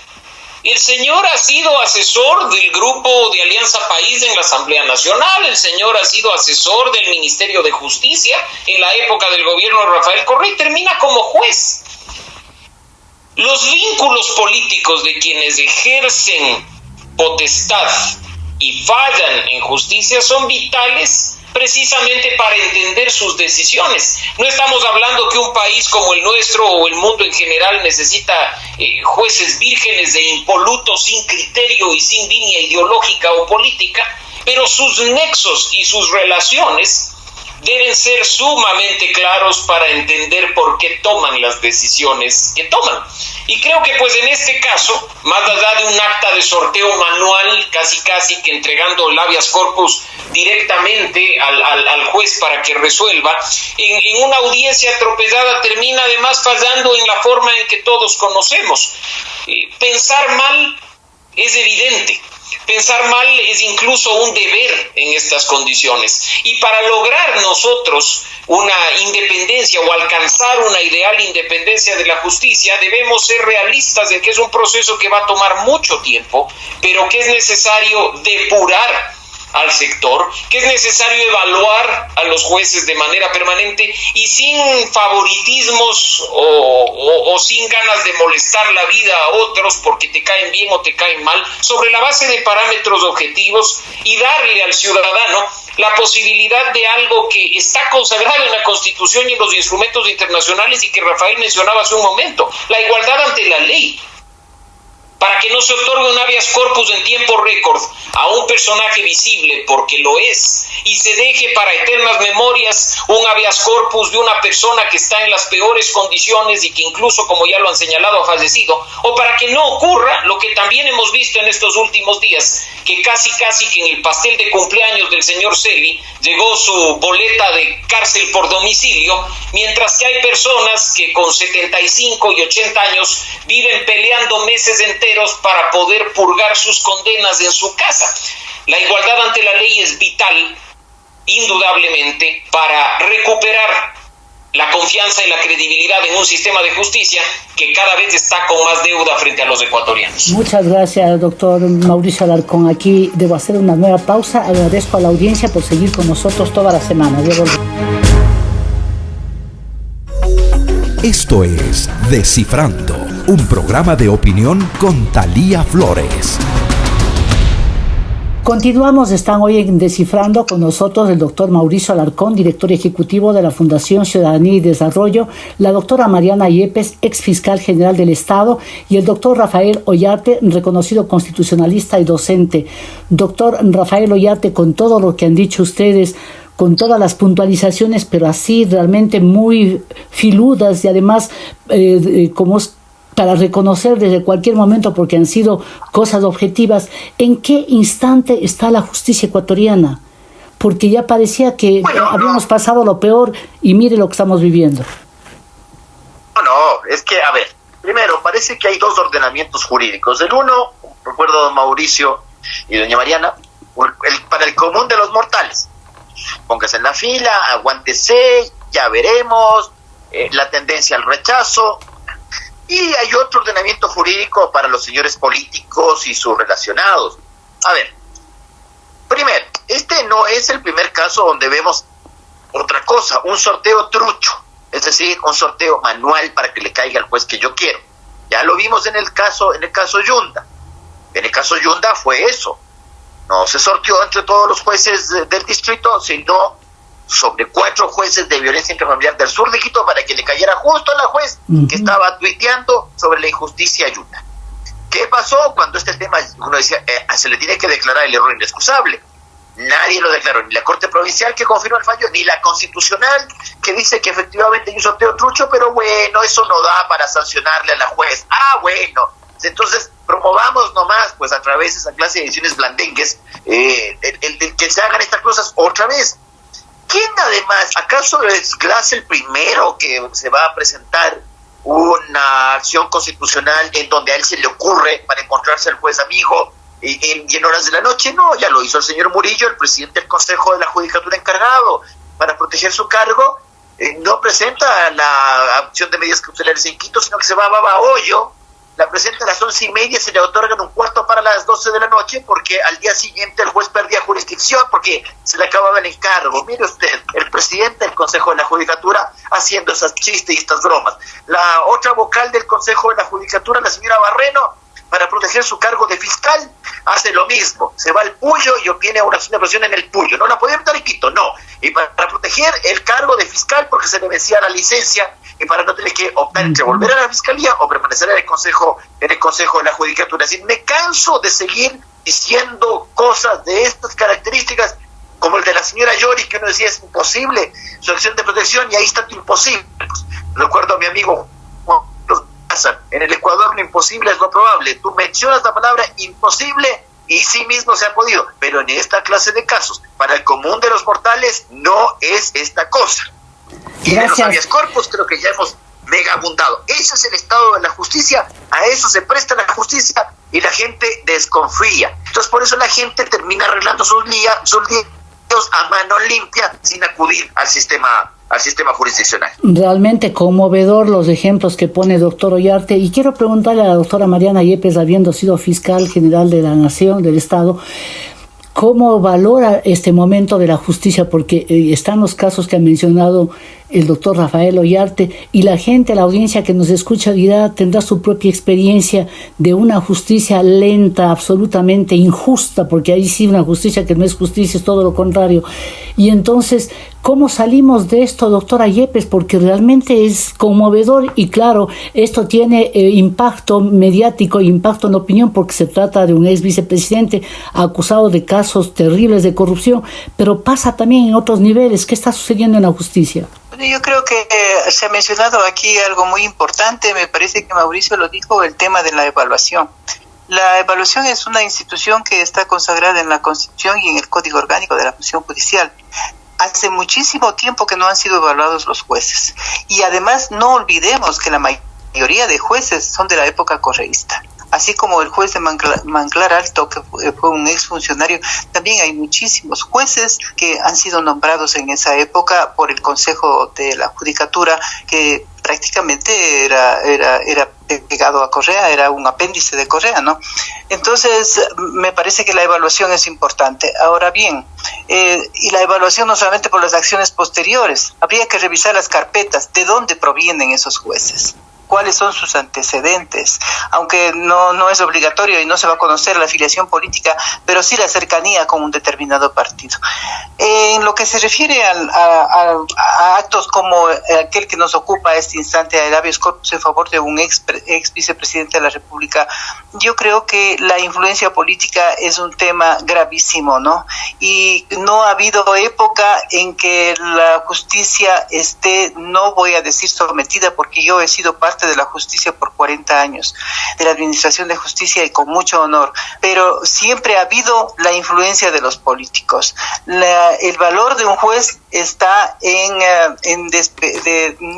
El señor ha sido asesor del grupo de Alianza País en la Asamblea Nacional, el señor ha sido asesor del Ministerio de Justicia en la época del gobierno de Rafael Correa y termina como juez. Los vínculos políticos de quienes ejercen potestad y fallan en justicia son vitales precisamente para entender sus decisiones. No estamos hablando que un país como el nuestro o el mundo en general necesita eh, jueces vírgenes de impolutos sin criterio y sin línea ideológica o política, pero sus nexos y sus relaciones deben ser sumamente claros para entender por qué toman las decisiones que toman. Y creo que pues en este caso, más allá de un acta de sorteo manual, casi casi que entregando el habeas corpus directamente al, al, juez para que resuelva, en, en, una audiencia atropellada termina además fallando en la forma en que todos conocemos. Eh, pensar mal es evidente. Pensar mal es incluso un deber en estas condiciones. Y para lograr nosotros una independencia o alcanzar una ideal independencia de la justicia, debemos ser realistas de que es un proceso que va a tomar mucho tiempo, pero que es necesario depurar al sector, que es necesario evaluar a los jueces de manera permanente y sin favoritismos o, sin ganas de molestar la vida a otros porque te caen bien o te caen mal, sobre la base de parámetros objetivos y darle al ciudadano la posibilidad de algo que está consagrado en la Constitución y en los instrumentos internacionales y que Rafael mencionaba hace un momento, la igualdad ante la ley para que no se otorgue un habeas corpus en tiempo récord a un personaje visible, porque lo es, y se deje para eternas memorias un habeas corpus de una persona que está en las peores condiciones y que incluso, como ya lo han señalado, ha fallecido, o para que no ocurra lo que también hemos visto en estos últimos días, que casi casi que en el pastel de cumpleaños del señor Celi llegó su boleta de cárcel por domicilio, mientras que hay personas que con 75 y 80 años viven peleando meses enteros para poder purgar sus condenas en su casa. La igualdad ante la ley es vital, indudablemente, para recuperar la confianza y la credibilidad en un sistema de justicia que cada vez está con más deuda frente a los ecuatorianos. Muchas gracias, doctor Mauricio Alarcón. Aquí debo hacer una nueva pausa. Agradezco a la audiencia por seguir con nosotros toda la semana. Esto es Descifrando, un programa de opinión con Talía Flores. Continuamos, están hoy en Descifrando con nosotros el doctor Mauricio Alarcón, director ejecutivo de la Fundación Ciudadanía y Desarrollo, la doctora Mariana Yepes, ex fiscal general del Estado, y el doctor Rafael Ollarte, reconocido constitucionalista y docente. Doctor Rafael Ollarte, con todo lo que han dicho ustedes, con todas las puntualizaciones, pero así realmente muy filudas y además eh, como para reconocer desde cualquier momento, porque han sido cosas objetivas, en qué instante está la justicia ecuatoriana. Porque ya parecía que habíamos pasado lo peor y mire lo que estamos viviendo. No, no, es que, a ver, primero, parece que hay dos ordenamientos jurídicos. El uno, recuerdo don Mauricio y doña Mariana, para el común de los mortales póngase en la fila, aguántese, ya veremos, eh, la tendencia al rechazo. Y hay otro ordenamiento jurídico para los señores políticos y sus relacionados. A ver, primero, este no es el primer caso donde vemos otra cosa, un sorteo trucho, es decir, un sorteo manual para que le caiga al juez que yo quiero. Ya lo vimos en el caso, en el caso Yunda. En el caso Yunda fue eso no se sortió entre todos los jueces del distrito, sino sobre cuatro jueces de violencia intrafamiliar del sur de Quito para que le cayera justo a la juez que estaba tuiteando sobre la injusticia ayuda. ¿Qué pasó cuando este tema, uno decía, eh, se le tiene que declarar el error inexcusable? Nadie lo declaró, ni la Corte Provincial que confirmó el fallo, ni la Constitucional que dice que efectivamente hay un sorteo trucho, pero bueno, eso no da para sancionarle a la juez. Ah, bueno, entonces, promovamos nomás, pues a través de esa clase de ediciones blandengues, eh, el, que se hagan estas cosas otra vez. ¿Quién además, acaso es Glass el primero que se va a presentar una acción constitucional en donde a él se le ocurre para encontrarse al juez amigo en, en horas de la noche? No, ya lo hizo el señor Murillo, el presidente del Consejo de la Judicatura encargado, para proteger su cargo. Eh, no presenta la acción de medidas cautelares en Quito, sino que se va a hoyo la presenta a las once y media, se le otorgan un cuarto para las doce de la noche porque al día siguiente el juez perdía jurisdicción porque se le acababa el encargo. Mire usted, el presidente del Consejo de la Judicatura haciendo esas chistes y estas bromas. La otra vocal del Consejo de la Judicatura, la señora Barreno, para proteger su cargo de fiscal, hace lo mismo. Se va al Puyo y obtiene una presión en el Puyo. No la podía meter en Quito, no. Y para, proteger el cargo de fiscal, porque se le vencía la licencia, y para no tener que optar entre volver a la fiscalía o permanecer en el Consejo, en el Consejo de la Judicatura. Es decir, me canso de seguir diciendo cosas de estas características como el de la señora Yori, que uno decía es imposible su acción de protección y ahí está tu imposible. Pues, recuerdo a mi amigo Juan en el Ecuador lo imposible es lo probable. Tú mencionas la palabra imposible y sí mismo se ha podido, pero en esta clase de casos, para el común de los mortales, no es esta cosa. Y de los habeas corpus creo que ya hemos mega abundado. Ese es el estado de la justicia, a eso se presta la justicia y la gente desconfía. Entonces por eso la gente termina arreglando sus, líos, sus a mano limpia sin acudir al sistema al sistema jurisdiccional. Realmente conmovedor los ejemplos que pone el doctor Ollarte y quiero preguntarle a la doctora Mariana Yepes, habiendo sido fiscal general de la Nación, del Estado, ¿cómo valora este momento de la justicia? Porque eh, están los casos que ha mencionado el doctor Rafael Ollarte y la gente, la audiencia que nos escucha dirá, tendrá su propia experiencia de una justicia lenta, absolutamente injusta, porque ahí sí una justicia que no es justicia, es todo lo contrario. Y entonces, ¿cómo salimos de esto, doctora Yepes? Porque realmente es conmovedor y claro, esto tiene eh, impacto mediático, impacto en opinión, porque se trata de un ex vicepresidente acusado de casos terribles de corrupción, pero pasa también en otros niveles. ¿Qué está sucediendo en la justicia? Yo creo que eh, se ha mencionado aquí algo muy importante, me parece que Mauricio lo dijo, el tema de la evaluación. La evaluación es una institución que está consagrada en la Constitución y en el Código Orgánico de la Función Judicial. Hace muchísimo tiempo que no han sido evaluados los jueces. Y además no olvidemos que la mayoría de jueces son de la época correísta así como el juez de Manglar, Alto, que fue un exfuncionario, también hay muchísimos jueces que han sido nombrados en esa época por el Consejo de la Judicatura, que prácticamente era, era, era pegado a Correa, era un apéndice de Correa, ¿no? Entonces, me parece que la evaluación es importante. Ahora bien, eh, y la evaluación no solamente por las acciones posteriores, habría que revisar las carpetas, de dónde provienen esos jueces cuáles son sus antecedentes, aunque no, no es obligatorio y no se va a conocer la afiliación política, pero sí la cercanía con un determinado partido. En lo que se refiere a, actos como aquel que nos ocupa este instante, a habeas corpus en favor de un ex, ex vicepresidente de la República, yo creo que la influencia política es un tema gravísimo, ¿no? Y no ha habido época en que la justicia esté, no voy a decir sometida, porque yo he sido parte de la justicia por 40 años, de la administración de justicia y con mucho honor, pero siempre ha habido la influencia de los políticos. el valor de un juez está en, eh, en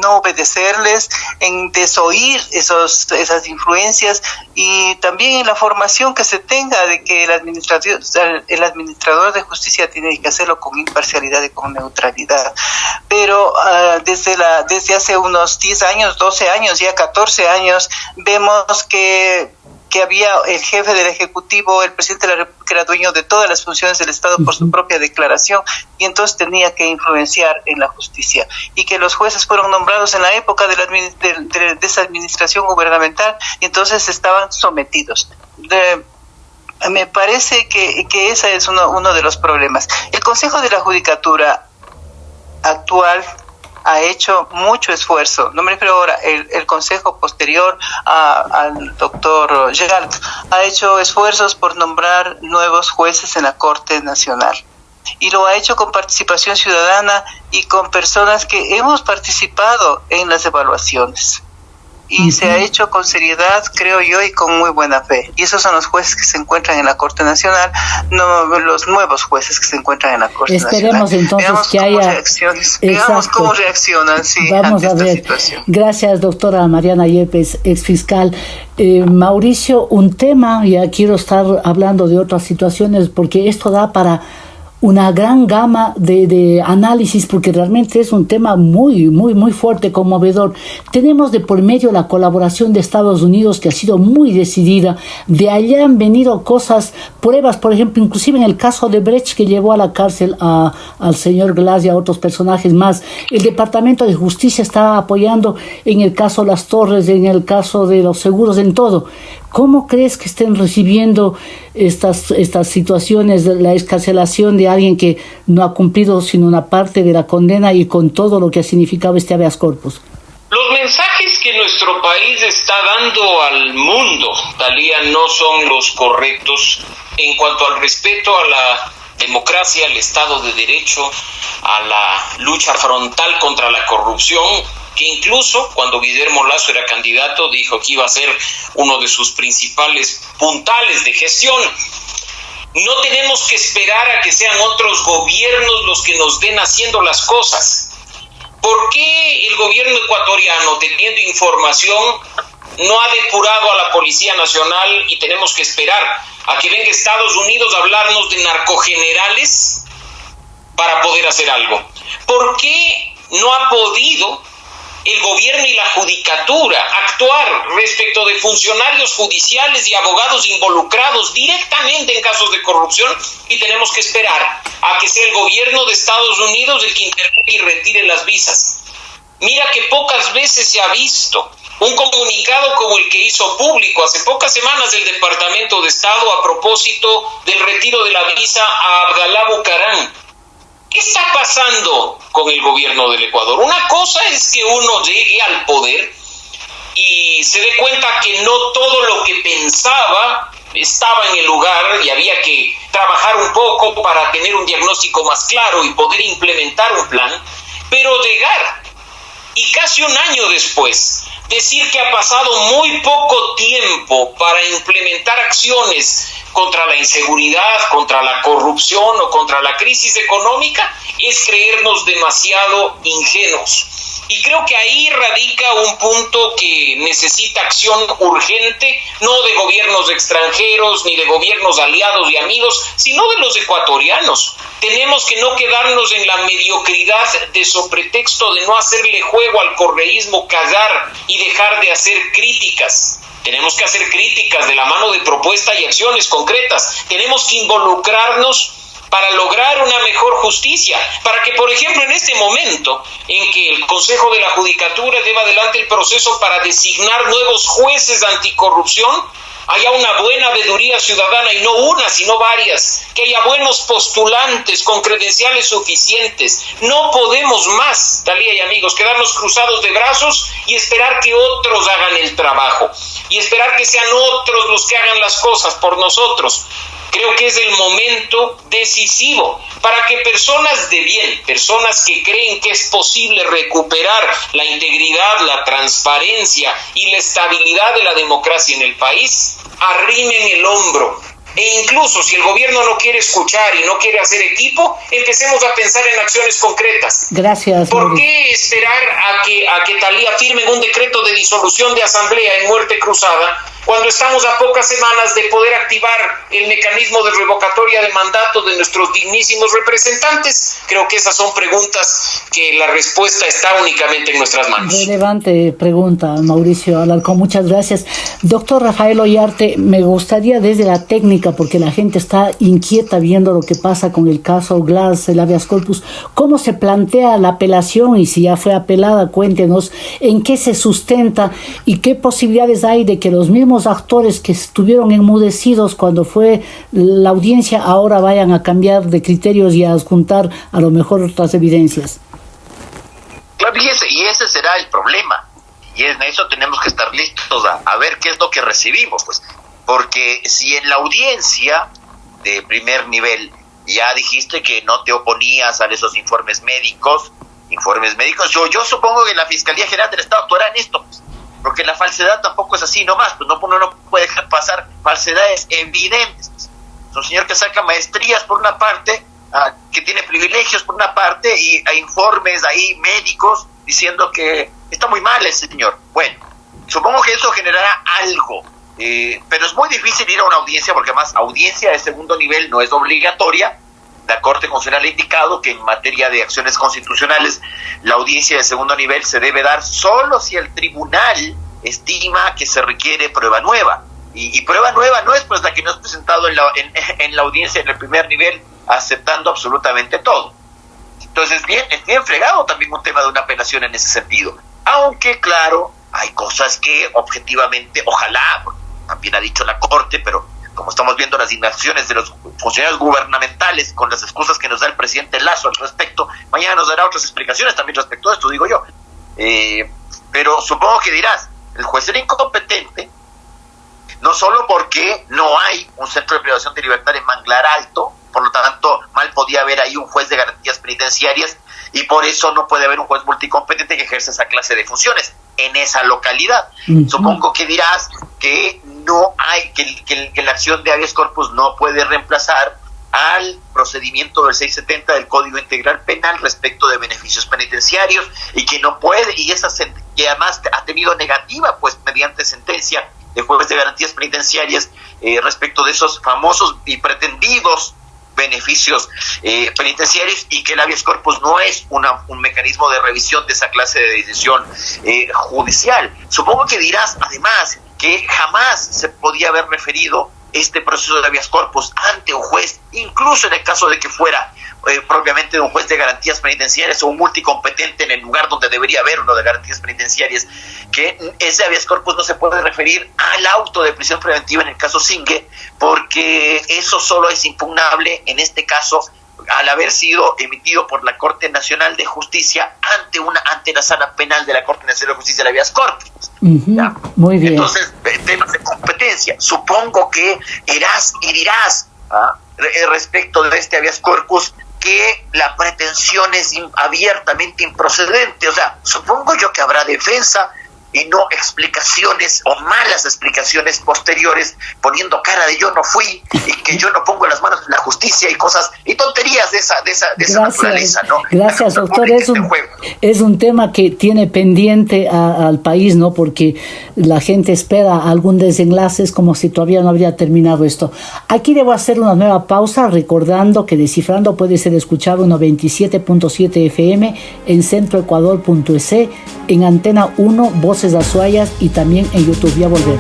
no obedecerles, en desoír esos, esas influencias y también en la formación que se tenga de que el administrador, el administrador de justicia tiene que hacerlo con imparcialidad y con neutralidad. Pero ah, desde, la, desde hace unos 10 años, 12 años ya 14 años, vemos que que había el jefe del Ejecutivo, el presidente de la República era dueño de todas las funciones del Estado por su propia declaración y entonces tenía que influenciar en la justicia y que los jueces fueron nombrados en la época de, la, de, esa administración gubernamental y entonces estaban sometidos. me parece que, que ese es uno, uno de los problemas. El Consejo de la Judicatura actual ha hecho mucho esfuerzo, no me refiero ahora, el, consejo posterior al doctor Gerald, ha hecho esfuerzos por nombrar nuevos jueces en la Corte Nacional. Y lo ha hecho con participación ciudadana y con personas que hemos participado en las evaluaciones y se ha hecho con seriedad, creo yo, y con muy buena fe. Y esos son los jueces que se encuentran en la Corte Nacional, no los nuevos jueces que se encuentran en la Corte Esperemos Nacional. entonces que haya... Veamos cómo reaccionan, sí, Vamos a ver. Gracias, doctora Mariana Yepes, ex fiscal. Eh, Mauricio, un tema, ya quiero estar hablando de otras situaciones, porque esto da para una gran gama de, de, análisis porque realmente es un tema muy, muy, muy fuerte, conmovedor. Tenemos de por medio la colaboración de Estados Unidos que ha sido muy decidida. De allá han venido cosas, pruebas, por ejemplo, inclusive en el caso de Brecht que llevó a la cárcel a, al señor Glass y a otros personajes más. El Departamento de Justicia está apoyando en el caso Las Torres, en el caso de los seguros, en todo. ¿Cómo crees que estén recibiendo estas, estas situaciones, la escarcelación de alguien que no ha cumplido sino una parte de la condena y con todo lo que ha significado este habeas corpus? Los mensajes que nuestro país está dando al mundo, Talía, no son los correctos en cuanto al respeto a la democracia, al Estado de Derecho, a la lucha frontal contra la corrupción, que incluso cuando Guillermo Lazo era candidato dijo que iba a ser uno de sus principales puntales de gestión. No tenemos que esperar a que sean otros gobiernos los que nos den haciendo las cosas. ¿Por qué el gobierno ecuatoriano, teniendo información, no ha depurado a la Policía Nacional y tenemos que esperar a que venga Estados Unidos a hablarnos de narcogenerales para poder hacer algo? ¿Por qué no ha podido el gobierno y la judicatura actuar respecto de funcionarios judiciales y abogados involucrados directamente en casos de corrupción y tenemos que esperar a que sea el gobierno de Estados Unidos el que intervenga y retire las visas. Mira que pocas veces se ha visto un comunicado como el que hizo público hace pocas semanas el Departamento de Estado a propósito del retiro de la visa a Abdalá Bucarán ¿Qué está pasando con el gobierno del Ecuador? Una cosa es que uno llegue al poder y se dé cuenta que no todo lo que pensaba estaba en el lugar y había que trabajar un poco para tener un diagnóstico más claro y poder implementar un plan, pero llegar y casi un año después decir que ha pasado muy poco tiempo para implementar acciones contra la inseguridad, contra la corrupción o contra la crisis económica es creernos demasiado ingenuos. Y creo que ahí radica un punto que necesita acción urgente, no de gobiernos extranjeros ni de gobiernos aliados y amigos, sino de los ecuatorianos. Tenemos que no quedarnos en la mediocridad de pretexto de no hacerle juego al correísmo, callar y dejar de hacer críticas. Tenemos que hacer críticas de la mano de propuestas y acciones concretas. Tenemos que involucrarnos para lograr una mejor justicia, para que, por ejemplo, en este momento en que el Consejo de la Judicatura lleva adelante el proceso para designar nuevos jueces anticorrupción, haya una buena veeduría ciudadana y no una, sino varias, que haya buenos postulantes con credenciales suficientes. No podemos más, Talía y amigos, quedarnos cruzados de brazos y esperar que otros hagan el trabajo y esperar que sean otros los que hagan las cosas por nosotros. Creo que es el momento decisivo para que personas de bien, personas que creen que es posible recuperar la integridad, la transparencia y la estabilidad de la democracia en el país, arrimen el hombro e incluso si el gobierno no quiere escuchar y no quiere hacer equipo, empecemos a pensar en acciones concretas. Gracias. ¿Por qué esperar a que, a que Talía firme un decreto de disolución de asamblea en muerte cruzada cuando estamos a pocas semanas de poder activar el mecanismo de revocatoria de mandato de nuestros dignísimos representantes? Creo que esas son preguntas que la respuesta está únicamente en nuestras manos. Relevante pregunta, Mauricio Alarcón, muchas gracias. Doctor Rafael Ollarte, me gustaría desde la técnica, porque la gente está inquieta viendo lo que pasa con el caso Glass, el habeas corpus, ¿cómo se plantea la apelación y si ya fue apelada? Cuéntenos en qué se sustenta y qué posibilidades hay de que los mismos actores que estuvieron enmudecidos cuando fue la audiencia ahora vayan a cambiar de criterios y a juntar a lo mejor otras evidencias. Claro, y ese, y ese será el problema. Y en eso tenemos que estar listos a, ver qué es lo que recibimos, pues. Porque si en la audiencia de primer nivel ya dijiste que no te oponías a esos informes médicos, informes médicos, yo, yo supongo que la Fiscalía General del Estado actuará en esto. Pues porque la falsedad tampoco es así nomás, pues no, uno no puede dejar pasar falsedades evidentes. Es un señor que saca maestrías por una parte, ah, que tiene privilegios por una parte y hay informes ahí médicos diciendo que está muy mal el señor. Bueno, supongo que eso generará algo, eh, pero es muy difícil ir a una audiencia porque además audiencia de segundo nivel no es obligatoria la Corte Constitucional ha indicado que en materia de acciones constitucionales la audiencia de segundo nivel se debe dar solo si el tribunal estima que se requiere prueba nueva. Y, prueba nueva no es pues la que nos ha presentado en la, en, la audiencia en el primer nivel aceptando absolutamente todo. Entonces, bien, es bien fregado también un tema de una apelación en ese sentido. Aunque, claro, hay cosas que objetivamente, ojalá, también ha dicho la Corte, pero como estamos viendo las inacciones de los funcionarios gubernamentales con las excusas que nos da el presidente Lazo al respecto, mañana nos dará otras explicaciones también respecto a esto, digo yo. Eh, pero supongo que dirás, el juez era incompetente, no solo porque no hay un centro de privación de libertad en Manglar Alto, por lo tanto mal podía haber ahí un juez de garantías penitenciarias y por eso no puede haber un juez multicompetente que ejerza esa clase de funciones en esa localidad. Supongo que dirás que no hay, que, que, la acción de habeas corpus no puede reemplazar al procedimiento del 670 del Código Integral Penal respecto de beneficios penitenciarios y que no puede, y esa que además ha tenido negativa, pues mediante sentencia de jueves de garantías penitenciarias eh, respecto de esos famosos y pretendidos beneficios eh, penitenciarios y que el habeas corpus no es una, un mecanismo de revisión de esa clase de decisión eh, judicial. Supongo que dirás, además, que jamás se podía haber referido este proceso de habeas corpus ante un juez, incluso en el caso de que fuera eh, propiamente un juez de garantías penitenciarias o un multicompetente en el lugar donde debería haber uno de garantías penitenciarias, que ese habeas corpus no se puede referir al auto de prisión preventiva en el caso Singue, porque eso solo es impugnable en este caso al haber sido emitido por la Corte Nacional de Justicia ante una ante la sala penal de la Corte Nacional de Justicia de la Vías Corpus. Muy bien. Entonces, temas de competencia. Supongo que irás y dirás ¿ah? respecto de este habeas corpus que la pretensión es abiertamente improcedente. O sea, supongo yo que habrá defensa y no explicaciones o malas explicaciones posteriores poniendo cara de yo no fui y que yo no pongo las manos en la justicia y cosas y tonterías de esa, de esa, de esa naturaleza, ¿no? Gracias, doctor. Es un, es un tema que tiene pendiente al país, ¿no? Porque la gente espera algún desenlace, es como si todavía no habría terminado esto. Aquí debo hacer una nueva pausa recordando que Descifrando puede ser escuchado en 97.7 FM en centroecuador.es, en Antena 1, Voz Voces Azuayas y también en YouTube. Ya volvemos.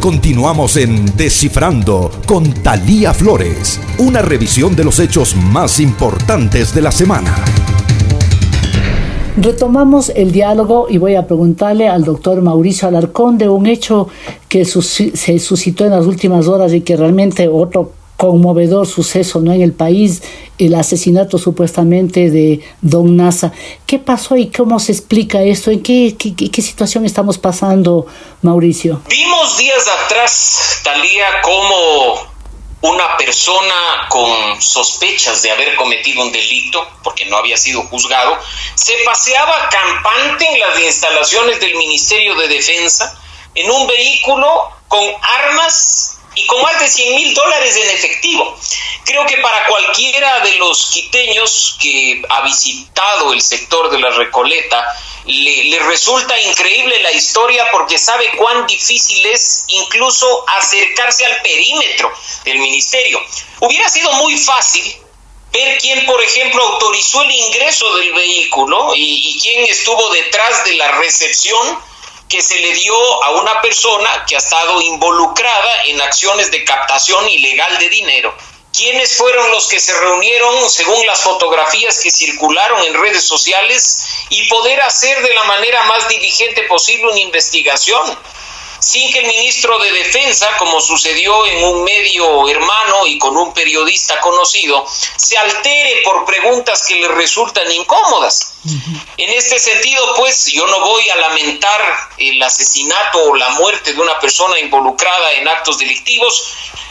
Continuamos en Descifrando con Talía Flores, una revisión de los hechos más importantes de la semana. Retomamos el diálogo y voy a preguntarle al doctor Mauricio Alarcón de un hecho que se suscitó en las últimas horas y que realmente otro conmovedor suceso ¿no? en el país, el asesinato supuestamente de Don Nasa. ¿Qué pasó y cómo se explica esto? ¿En qué, qué, situación estamos pasando, Mauricio? Vimos días atrás, Talía, cómo una persona con sospechas de haber cometido un delito, porque no había sido juzgado, se paseaba campante en las instalaciones del Ministerio de Defensa en un vehículo con armas y con más de 100 mil dólares en efectivo. Creo que para cualquiera de los quiteños que ha visitado el sector de la Recoleta, le, resulta increíble la historia porque sabe cuán difícil es incluso acercarse al perímetro del ministerio. Hubiera sido muy fácil ver quién, por ejemplo, autorizó el ingreso del vehículo y, y quién estuvo detrás de la recepción que se le dio a una persona que ha estado involucrada en acciones de captación ilegal de dinero. ¿Quiénes fueron los que se reunieron según las fotografías que circularon en redes sociales y poder hacer de la manera más diligente posible una investigación? Sin que el ministro de Defensa, como sucedió en un medio hermano y con un periodista conocido, se altere por preguntas que le resultan incómodas. En este sentido, pues yo no voy a lamentar el asesinato o la muerte de una persona involucrada en actos delictivos,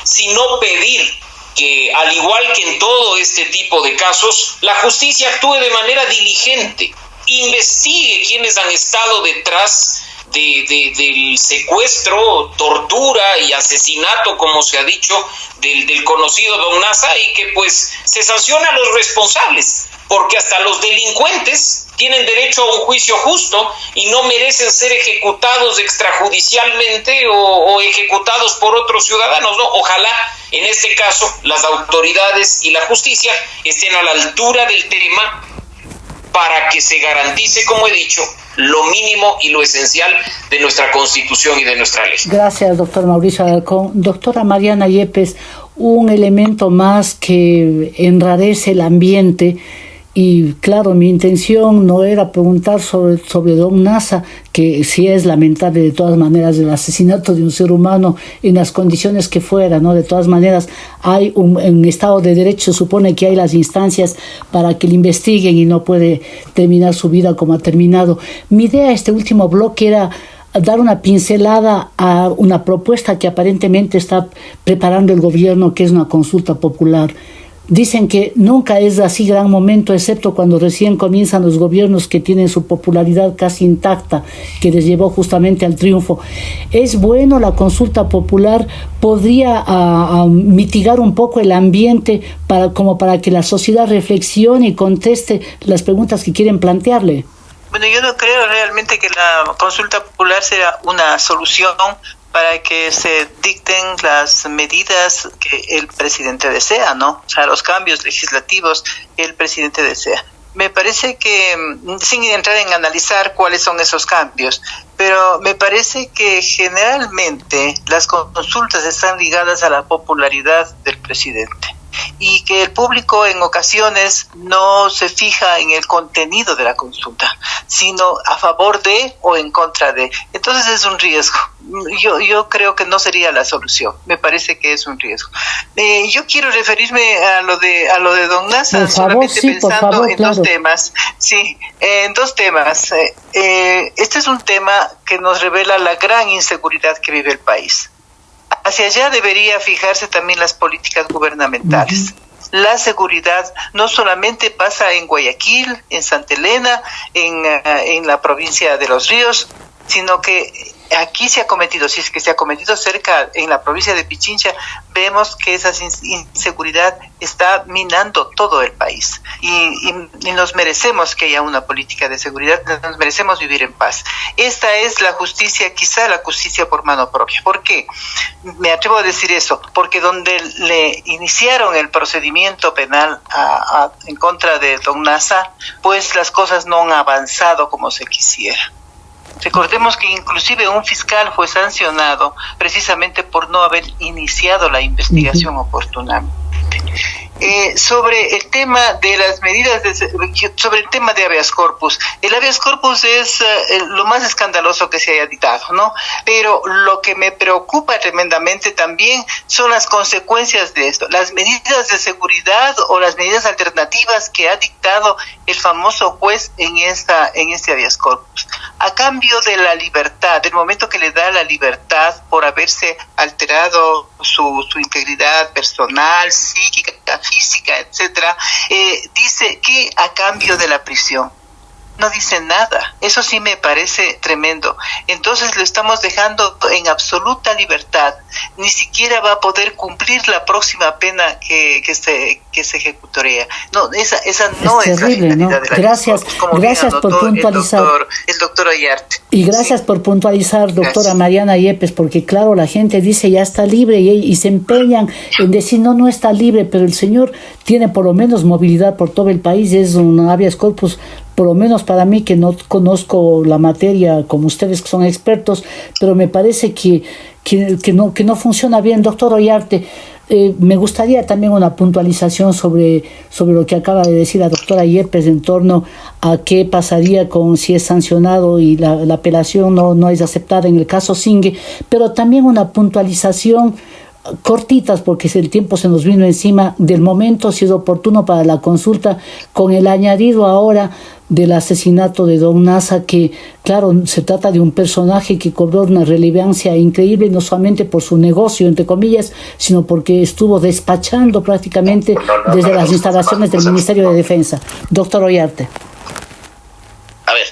sino pedir que, al igual que en todo este tipo de casos, la justicia actúe de manera diligente, investigue quienes han estado detrás de, del secuestro, tortura y asesinato, como se ha dicho, del, del conocido Don Nasa y que pues se sanciona a los responsables, porque hasta los delincuentes tienen derecho a un juicio justo y no merecen ser ejecutados extrajudicialmente o, o, ejecutados por otros ciudadanos. ¿no? Ojalá en este caso las autoridades y la justicia estén a la altura del tema para que se garantice, como he dicho, lo mínimo y lo esencial de nuestra Constitución y de nuestra ley. Gracias, doctor Mauricio Alarcón. Doctora Mariana Yepes, un elemento más que enrarece el ambiente y claro, mi intención no era preguntar sobre, sobre Don Nasa, que sí es lamentable de todas maneras el asesinato de un ser humano en las condiciones que fuera, ¿no? De todas maneras, hay un, Estado de Derecho, supone que hay las instancias para que le investiguen y no puede terminar su vida como ha terminado. Mi idea, este último bloque, era dar una pincelada a una propuesta que aparentemente está preparando el gobierno, que es una consulta popular. Dicen que nunca es así gran momento, excepto cuando recién comienzan los gobiernos que tienen su popularidad casi intacta, que les llevó justamente al triunfo. Es bueno la consulta popular, podría ah, ah, mitigar un poco el ambiente para, como para que la sociedad reflexione y conteste las preguntas que quieren plantearle. Bueno, yo no creo realmente que la consulta popular sea una solución para que se dicten las medidas que el presidente desea, ¿no? O sea, los cambios legislativos que el presidente desea. Me parece que, mm, sin entrar en analizar cuáles son esos cambios, pero me parece que generalmente las consultas están ligadas a la popularidad del presidente y que el público en ocasiones no se fija en el contenido de la consulta, sino a favor de o en contra de. Entonces es un riesgo. Yo, yo creo que no sería la solución. Me parece que es un riesgo. Eh, yo quiero referirme a lo de a lo de Don Nasa, solamente pensando en dos temas. Sí, en dos temas. Eh, eh, este es un tema que nos revela la gran inseguridad que vive el país hacia allá debería fijarse también las políticas gubernamentales. La seguridad no solamente pasa en Guayaquil, en Santa Elena, en, eh, en la provincia de Los Ríos, sino que aquí se ha cometido, si es que se ha cometido cerca en la provincia de Pichincha, vemos que esa inseguridad está minando todo el país y, nos merecemos que haya una política de seguridad, nos merecemos vivir en paz. Esta es la justicia, quizá la justicia por mano propia. ¿Por qué? Me atrevo a decir eso, porque donde le iniciaron el procedimiento penal en contra de Don Nasa, pues las cosas no han avanzado como se quisiera. Recordemos que inclusive un fiscal fue sancionado precisamente por no haber iniciado la investigación oportunamente. Eh, sobre el tema de las medidas, de, sobre el tema de habeas corpus. El habeas corpus es eh, lo más escandaloso que se haya dictado, ¿no? Pero lo que me preocupa tremendamente también son las consecuencias de esto, las medidas de seguridad o las medidas alternativas que ha dictado el famoso juez en esta en este habeas corpus. A cambio de la libertad, del momento que le da la libertad por haberse alterado su, su integridad personal, psíquica, física, etcétera, eh, dice que a cambio de la prisión no dice nada. Eso sí me parece tremendo. Entonces lo estamos dejando en absoluta libertad. Ni siquiera va a poder cumplir la próxima pena que, que se que se ejecutaría. No, esa, esa no es, terrible, ¿no? Gracias, gracias por puntualizar. El doctor, Ayarte. Y gracias por puntualizar, doctora Mariana Yepes, porque claro, la gente dice ya está libre y, y se empeñan en decir no, no está libre, pero el señor tiene por lo menos movilidad por todo el país, es un habeas corpus por lo menos para mí que no conozco la materia como ustedes que son expertos, pero me parece que, que, no, que no funciona bien. Doctor Ollarte, eh, me gustaría también una puntualización sobre, sobre lo que acaba de decir la doctora Yepes en torno a qué pasaría con si es sancionado y la, la apelación no, no es aceptada en el caso Singue, pero también una puntualización cortitas porque el tiempo se nos vino encima del momento, si es oportuno para la consulta, con el añadido ahora del asesinato de Don Nasa, que claro, se trata de un personaje que cobró una relevancia increíble, no solamente por su negocio, entre comillas, sino porque estuvo despachando prácticamente desde las instalaciones del Ministerio de Defensa. Doctor Ollarte. A ver,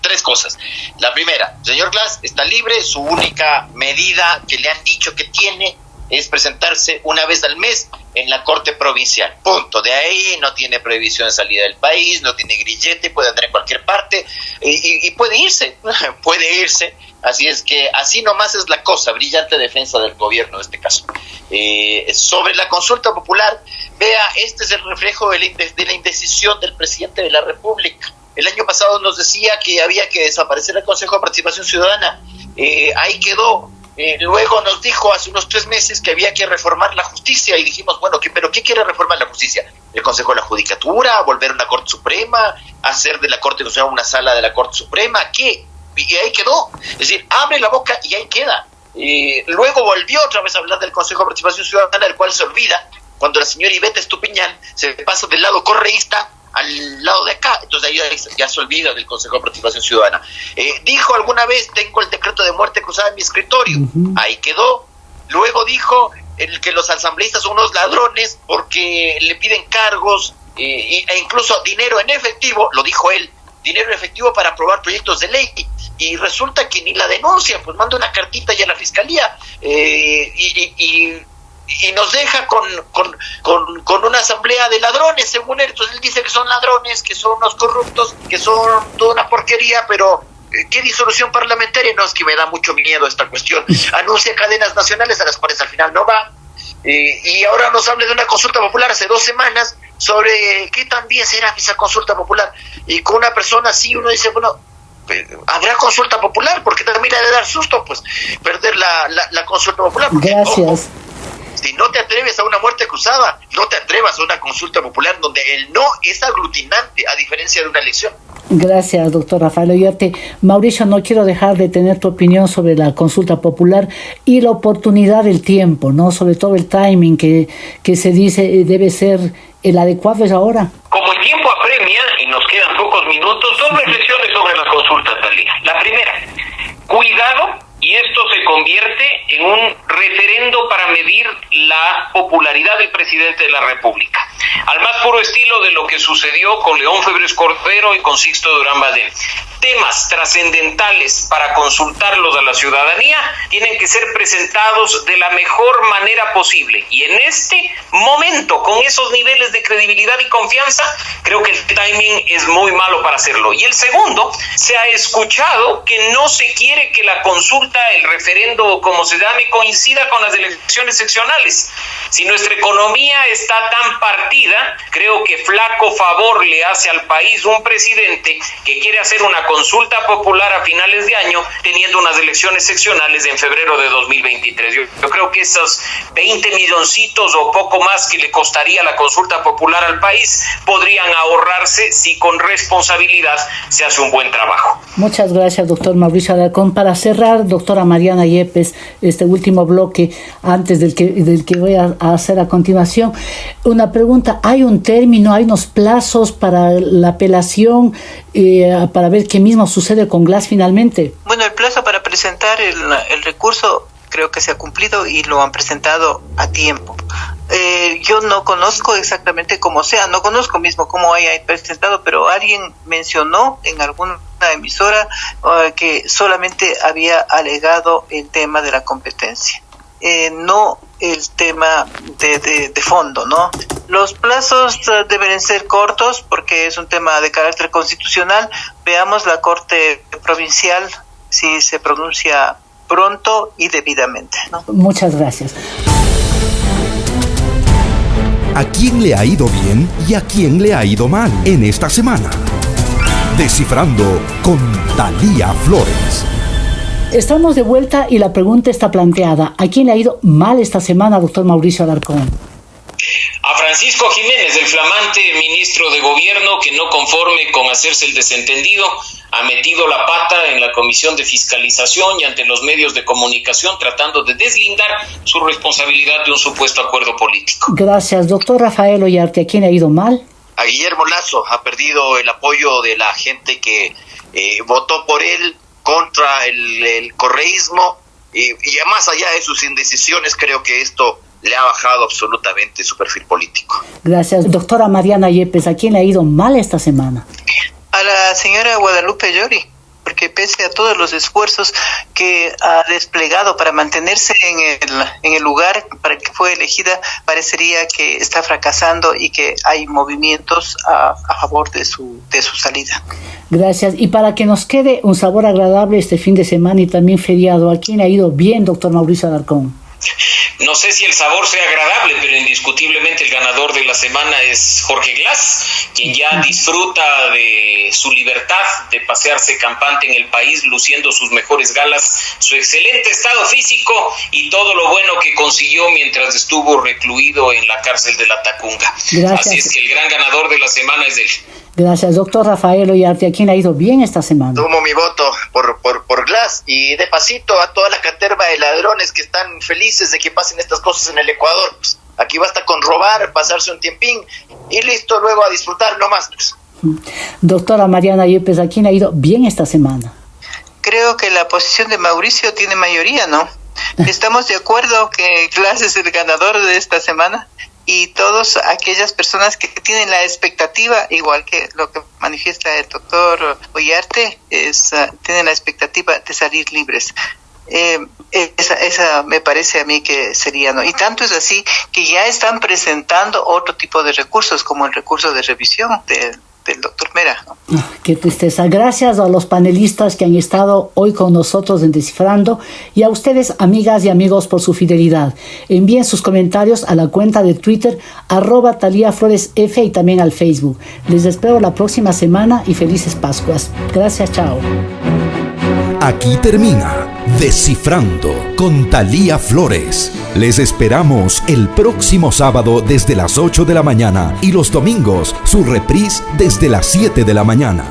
tres cosas. La primera, señor Glass está libre, su única medida que le han dicho que tiene es presentarse una vez al mes en la Corte Provincial. Punto. De ahí no tiene prohibición de salida del país, no tiene grillete, puede andar en cualquier parte y, puede irse, puede irse. Así es que así nomás es la cosa, brillante defensa del gobierno en este caso. Eh, sobre la consulta popular, vea, este es el reflejo de la indecisión del presidente de la República el año pasado nos decía que había que desaparecer el Consejo de Participación Ciudadana. Eh, ahí quedó. Eh, luego nos dijo hace unos tres meses que había que reformar la justicia y dijimos, bueno, ¿qué, ¿pero qué quiere reformar la justicia? ¿El Consejo de la Judicatura? ¿Volver a una Corte Suprema? ¿Hacer de la Corte Constitucional una sala de la Corte Suprema? ¿Qué? Y ahí quedó. Es decir, abre la boca y ahí queda. Eh, luego volvió otra vez a hablar del Consejo de Participación Ciudadana, del cual se olvida cuando la señora Iveta Estupiñán se pasa del lado correísta al lado de acá, entonces ahí ya, se olvida del Consejo de Participación Ciudadana. Eh, dijo alguna vez, tengo el decreto de muerte cruzada en mi escritorio, ahí quedó. Luego dijo el que los asambleístas son unos ladrones porque le piden cargos eh, e incluso dinero en efectivo, lo dijo él, dinero en efectivo para aprobar proyectos de ley y resulta que ni la denuncia, pues manda una cartita ya a la fiscalía eh, y, nos deja con, con, una asamblea de ladrones, según él. Entonces él dice que son ladrones, que son unos corruptos, que son toda una porquería, pero eh, ¿qué disolución parlamentaria? No, es que me da mucho miedo esta cuestión. Anuncia cadenas nacionales a las cuales al final no va. Eh, y ahora nos habla de una consulta popular hace dos semanas sobre qué también será esa consulta popular. Y con una persona así uno dice, bueno, habrá consulta popular, porque también ha de dar susto, pues, perder la, la, consulta popular. Gracias. Si no te atreves a una muerte cruzada, no te atrevas a una consulta popular donde el no es aglutinante, a diferencia de una elección. Gracias, doctor Rafael Oyote. Mauricio, no quiero dejar de tener tu opinión sobre la consulta popular y la oportunidad del tiempo, ¿no? Sobre todo el timing que, que se dice eh, debe ser el adecuado es ahora. Como el tiempo apremia y nos quedan pocos minutos, dos reflexiones sobre la consulta, Talía. La primera, cuidado convierte en un referendo para medir la popularidad del presidente de la República. Al más puro estilo de lo que sucedió con León Febres Cordero y con Sixto Durán Badén temas trascendentales para consultarlos a la ciudadanía tienen que ser presentados de la mejor manera posible. Y en este momento, con esos niveles de credibilidad y confianza, creo que el timing es muy malo para hacerlo. Y el segundo, se ha escuchado que no se quiere que la consulta, el referendo, como se llame, coincida con las elecciones seccionales. Si nuestra economía está tan partida, creo que flaco favor le hace al país un presidente que quiere hacer una consulta popular a finales de año, teniendo unas elecciones seccionales en febrero de 2023. Yo, creo que esos 20 milloncitos o poco más que le costaría la consulta popular al país podrían ahorrarse si con responsabilidad se hace un buen trabajo. Muchas gracias, doctor Mauricio Alarcón. Para cerrar, doctora Mariana Yepes, este último bloque, antes del que, del que voy a, hacer a continuación, una pregunta, ¿hay un término, hay unos plazos para la apelación, eh, para ver qué mismo sucede con Glass finalmente? Bueno, el plazo para presentar el recurso creo que se ha cumplido y lo han presentado a tiempo. Eh, yo no conozco exactamente cómo sea, no conozco mismo cómo haya presentado, pero alguien mencionó en alguna emisora eh, que solamente había alegado el tema de la competencia. Eh, no el tema de, de, de, fondo, ¿no? Los plazos deben ser cortos porque es un tema de carácter constitucional. Veamos la Corte Provincial si se pronuncia pronto y debidamente. ¿no? Muchas gracias. ¿A quién le ha ido bien y a quién le ha ido mal en esta semana? Descifrando con Talía Flores. Estamos de vuelta y la pregunta está planteada. ¿A quién le ha ido mal esta semana, doctor Mauricio Alarcón? A Francisco Jiménez, el flamante ministro de Gobierno, que no conforme con hacerse el desentendido, ha metido la pata en la comisión de fiscalización y ante los medios de comunicación tratando de deslindar su responsabilidad de un supuesto acuerdo político. Gracias, doctor Rafael Ollarte. ¿A quién ha ido mal? A Guillermo Lazo ha perdido el apoyo de la gente que eh, votó por él contra el, correísmo y, y más allá de sus indecisiones creo que esto le ha bajado absolutamente su perfil político. Gracias. Doctora Mariana Yepes, ¿a quién le ha ido mal esta semana? a la señora Guadalupe Llori, porque pese a todos los esfuerzos que ha desplegado para mantenerse en el, en el lugar para que fue elegida, parecería que está fracasando y que hay movimientos a, a favor de su, de su salida. Gracias. Y para que nos quede un sabor agradable este fin de semana y también feriado, ¿a quién ha ido bien, doctor Mauricio Alarcón? No sé si el sabor sea agradable, pero indiscutiblemente el ganador de la semana es Jorge Glass, quien ya disfruta de su libertad de pasearse campante en el país, luciendo sus mejores galas, su excelente estado físico y todo lo bueno que consiguió mientras estuvo recluido en la cárcel de la Tacunga. Así es que el gran ganador de la semana es él. Gracias, doctor Rafael Ollarte. ¿A quién ha ido bien esta semana? Tomo mi voto por, por, por Glass y de pasito a toda la caterva de ladrones que están felices de que pasen estas cosas en el Ecuador. Pues. Aquí basta con robar, pasarse un tiempín y listo, luego a disfrutar, no más. Pues. Doctora Mariana Yepes, ¿a quién ha ido bien esta semana? Creo que la posición de Mauricio tiene mayoría, ¿no? Estamos de acuerdo que Glass es el ganador de esta semana y todas aquellas personas que tienen la expectativa, igual que lo que manifiesta el doctor Ollarte, es, uh, tienen la expectativa de salir libres. Eh, esa, esa me parece a mí que sería, ¿no? Y tanto es así que ya están presentando otro tipo de recursos, como el recurso de revisión de, del doctor Mera. Qué tristeza. Gracias a los panelistas que han estado hoy con nosotros en Descifrando y a ustedes, amigas y amigos, por su fidelidad. Envíen sus comentarios a la cuenta de Twitter arroba Talía Flores F y también al Facebook. Les espero la próxima semana y felices Pascuas. Gracias, chao. Aquí termina Descifrando con Talía Flores. Les esperamos el próximo sábado desde las 8 de la mañana y los domingos su reprise desde las 7 de la mañana.